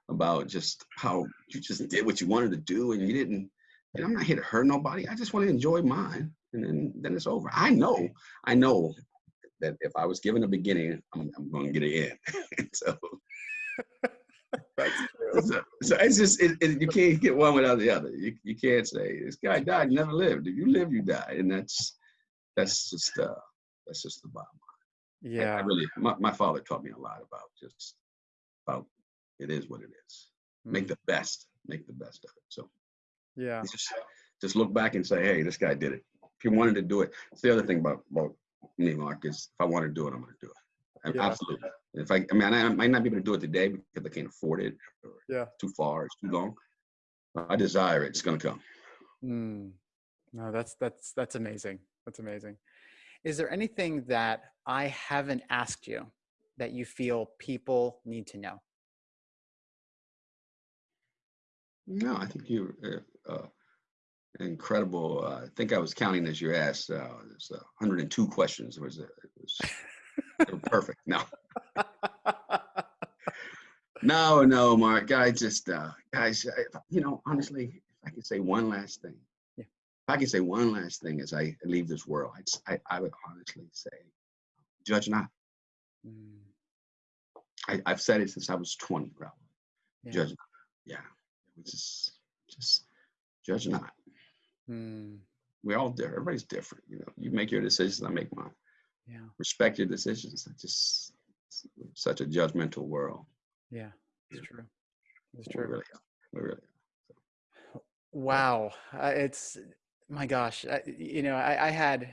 about just how you just did what you wanted to do and you didn't and i'm not here to hurt nobody. I just want to enjoy mine and then then it's over. I know i know that if i was given a beginning i'm, I'm to get an end. So. So, so it's just it, it, you can't get one without the other. You you can't say this guy died, never lived. If you live, you die, and that's that's just uh that's just the bottom. line. I- I Yeah. really my, my father taught me a lot about just about it is what it is. Make mm, the best, make the best of it. So Yeah. just just look back and say, hey, this guy did it. If you wanted to do it, it's the other thing about about me, Mark, is if I want to do it, I'm going to do it. Yeah. Absolutely. If I, I mean, I might not be able to do it today because I can't afford it or Yeah. too far, it's too long. I desire it. It's going to come. Mm. No, that's that's that's amazing. That's amazing. Is there anything that I haven't asked you that you feel people need to know? No, I think you uh, uh, incredible. Uh, I think I was counting as you asked. Uh, there's uh, 102 questions. It was, uh, it was perfect. No, no, no, Mark. I just, uh, guys, I, you know, honestly, if I could say one last thing, Yeah. if I could say one last thing as I leave this world, I, I would honestly say, judge not. Mm, I, I've said it since I was 20, probably. yeah. Judge not. Yeah, just, just judge not. Mm, we all different. Everybody's different. You know, you make your decisions, I make mine. Yeah. Respect your decisions. It's just it's such a judgmental world. Yeah. It's true. It's We true. really are. We really are. Wow. Uh, it's my gosh. I, you know, I, I had,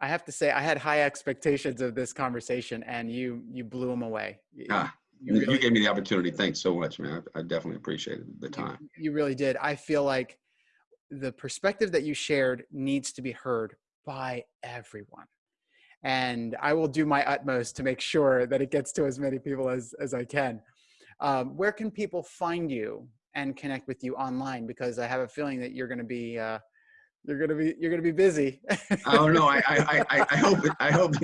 I have to say, I had high expectations of this conversation, and you you blew them away. Ah, you you, gave me the opportunity. Thanks so much, man. I, I definitely appreciated the you- time. You really did. I feel like the perspective that you shared needs to be heard by everyone. And I will do my utmost to make sure that it gets to as many people as, as I can. Um, where can people find you and connect with you online? Because I have a feeling that you're going to be uh, you're going to be you're going to be busy. I don't know. I, I, I, I hope I hope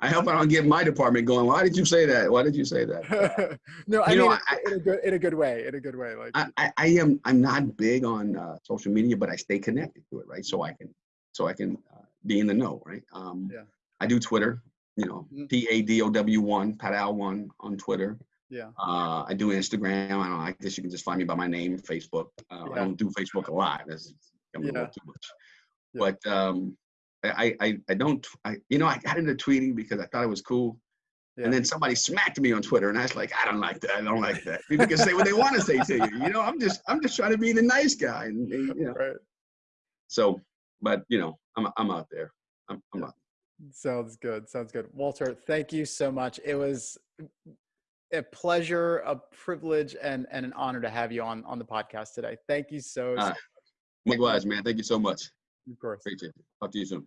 I hope I don't get my department going. Why did you say that? Why did you say that? no, I You know, mean I- in, a good in a good way. In a good way. Like I, I, I am I'm not big on uh, social media, but I stay connected to it, right? So I can so I can uh, be in the know, right? Um, Yeah. I do Twitter, you know, Mhm. P A D O W one, Padow one on Twitter. yeah. Uh, I do Instagram. I don't. I guess you can just find me by my name, Facebook. Uh, Yeah. I don't do Facebook a lot. That's Yeah. little too much. Yeah. But um, I, I, I don't, I, you know, I got into tweeting because I thought it was cool. Yeah. And then somebody smacked me on Twitter, and I was like, I don't like that. I don't like that. People can say what they want to say to you. You know, I'm just, I'm just trying to be the nice guy, and, and, you know. Right. So, but you know, I'm, I'm out there. I'm, I'm out. Sounds good. Sounds good. Walter, thank you so much. It was a pleasure, a privilege, and, and an honor to have you on, on the podcast today. Thank you so, so Uh, Likewise, man. Thank you so much. of course. Appreciate it. Talk to you soon.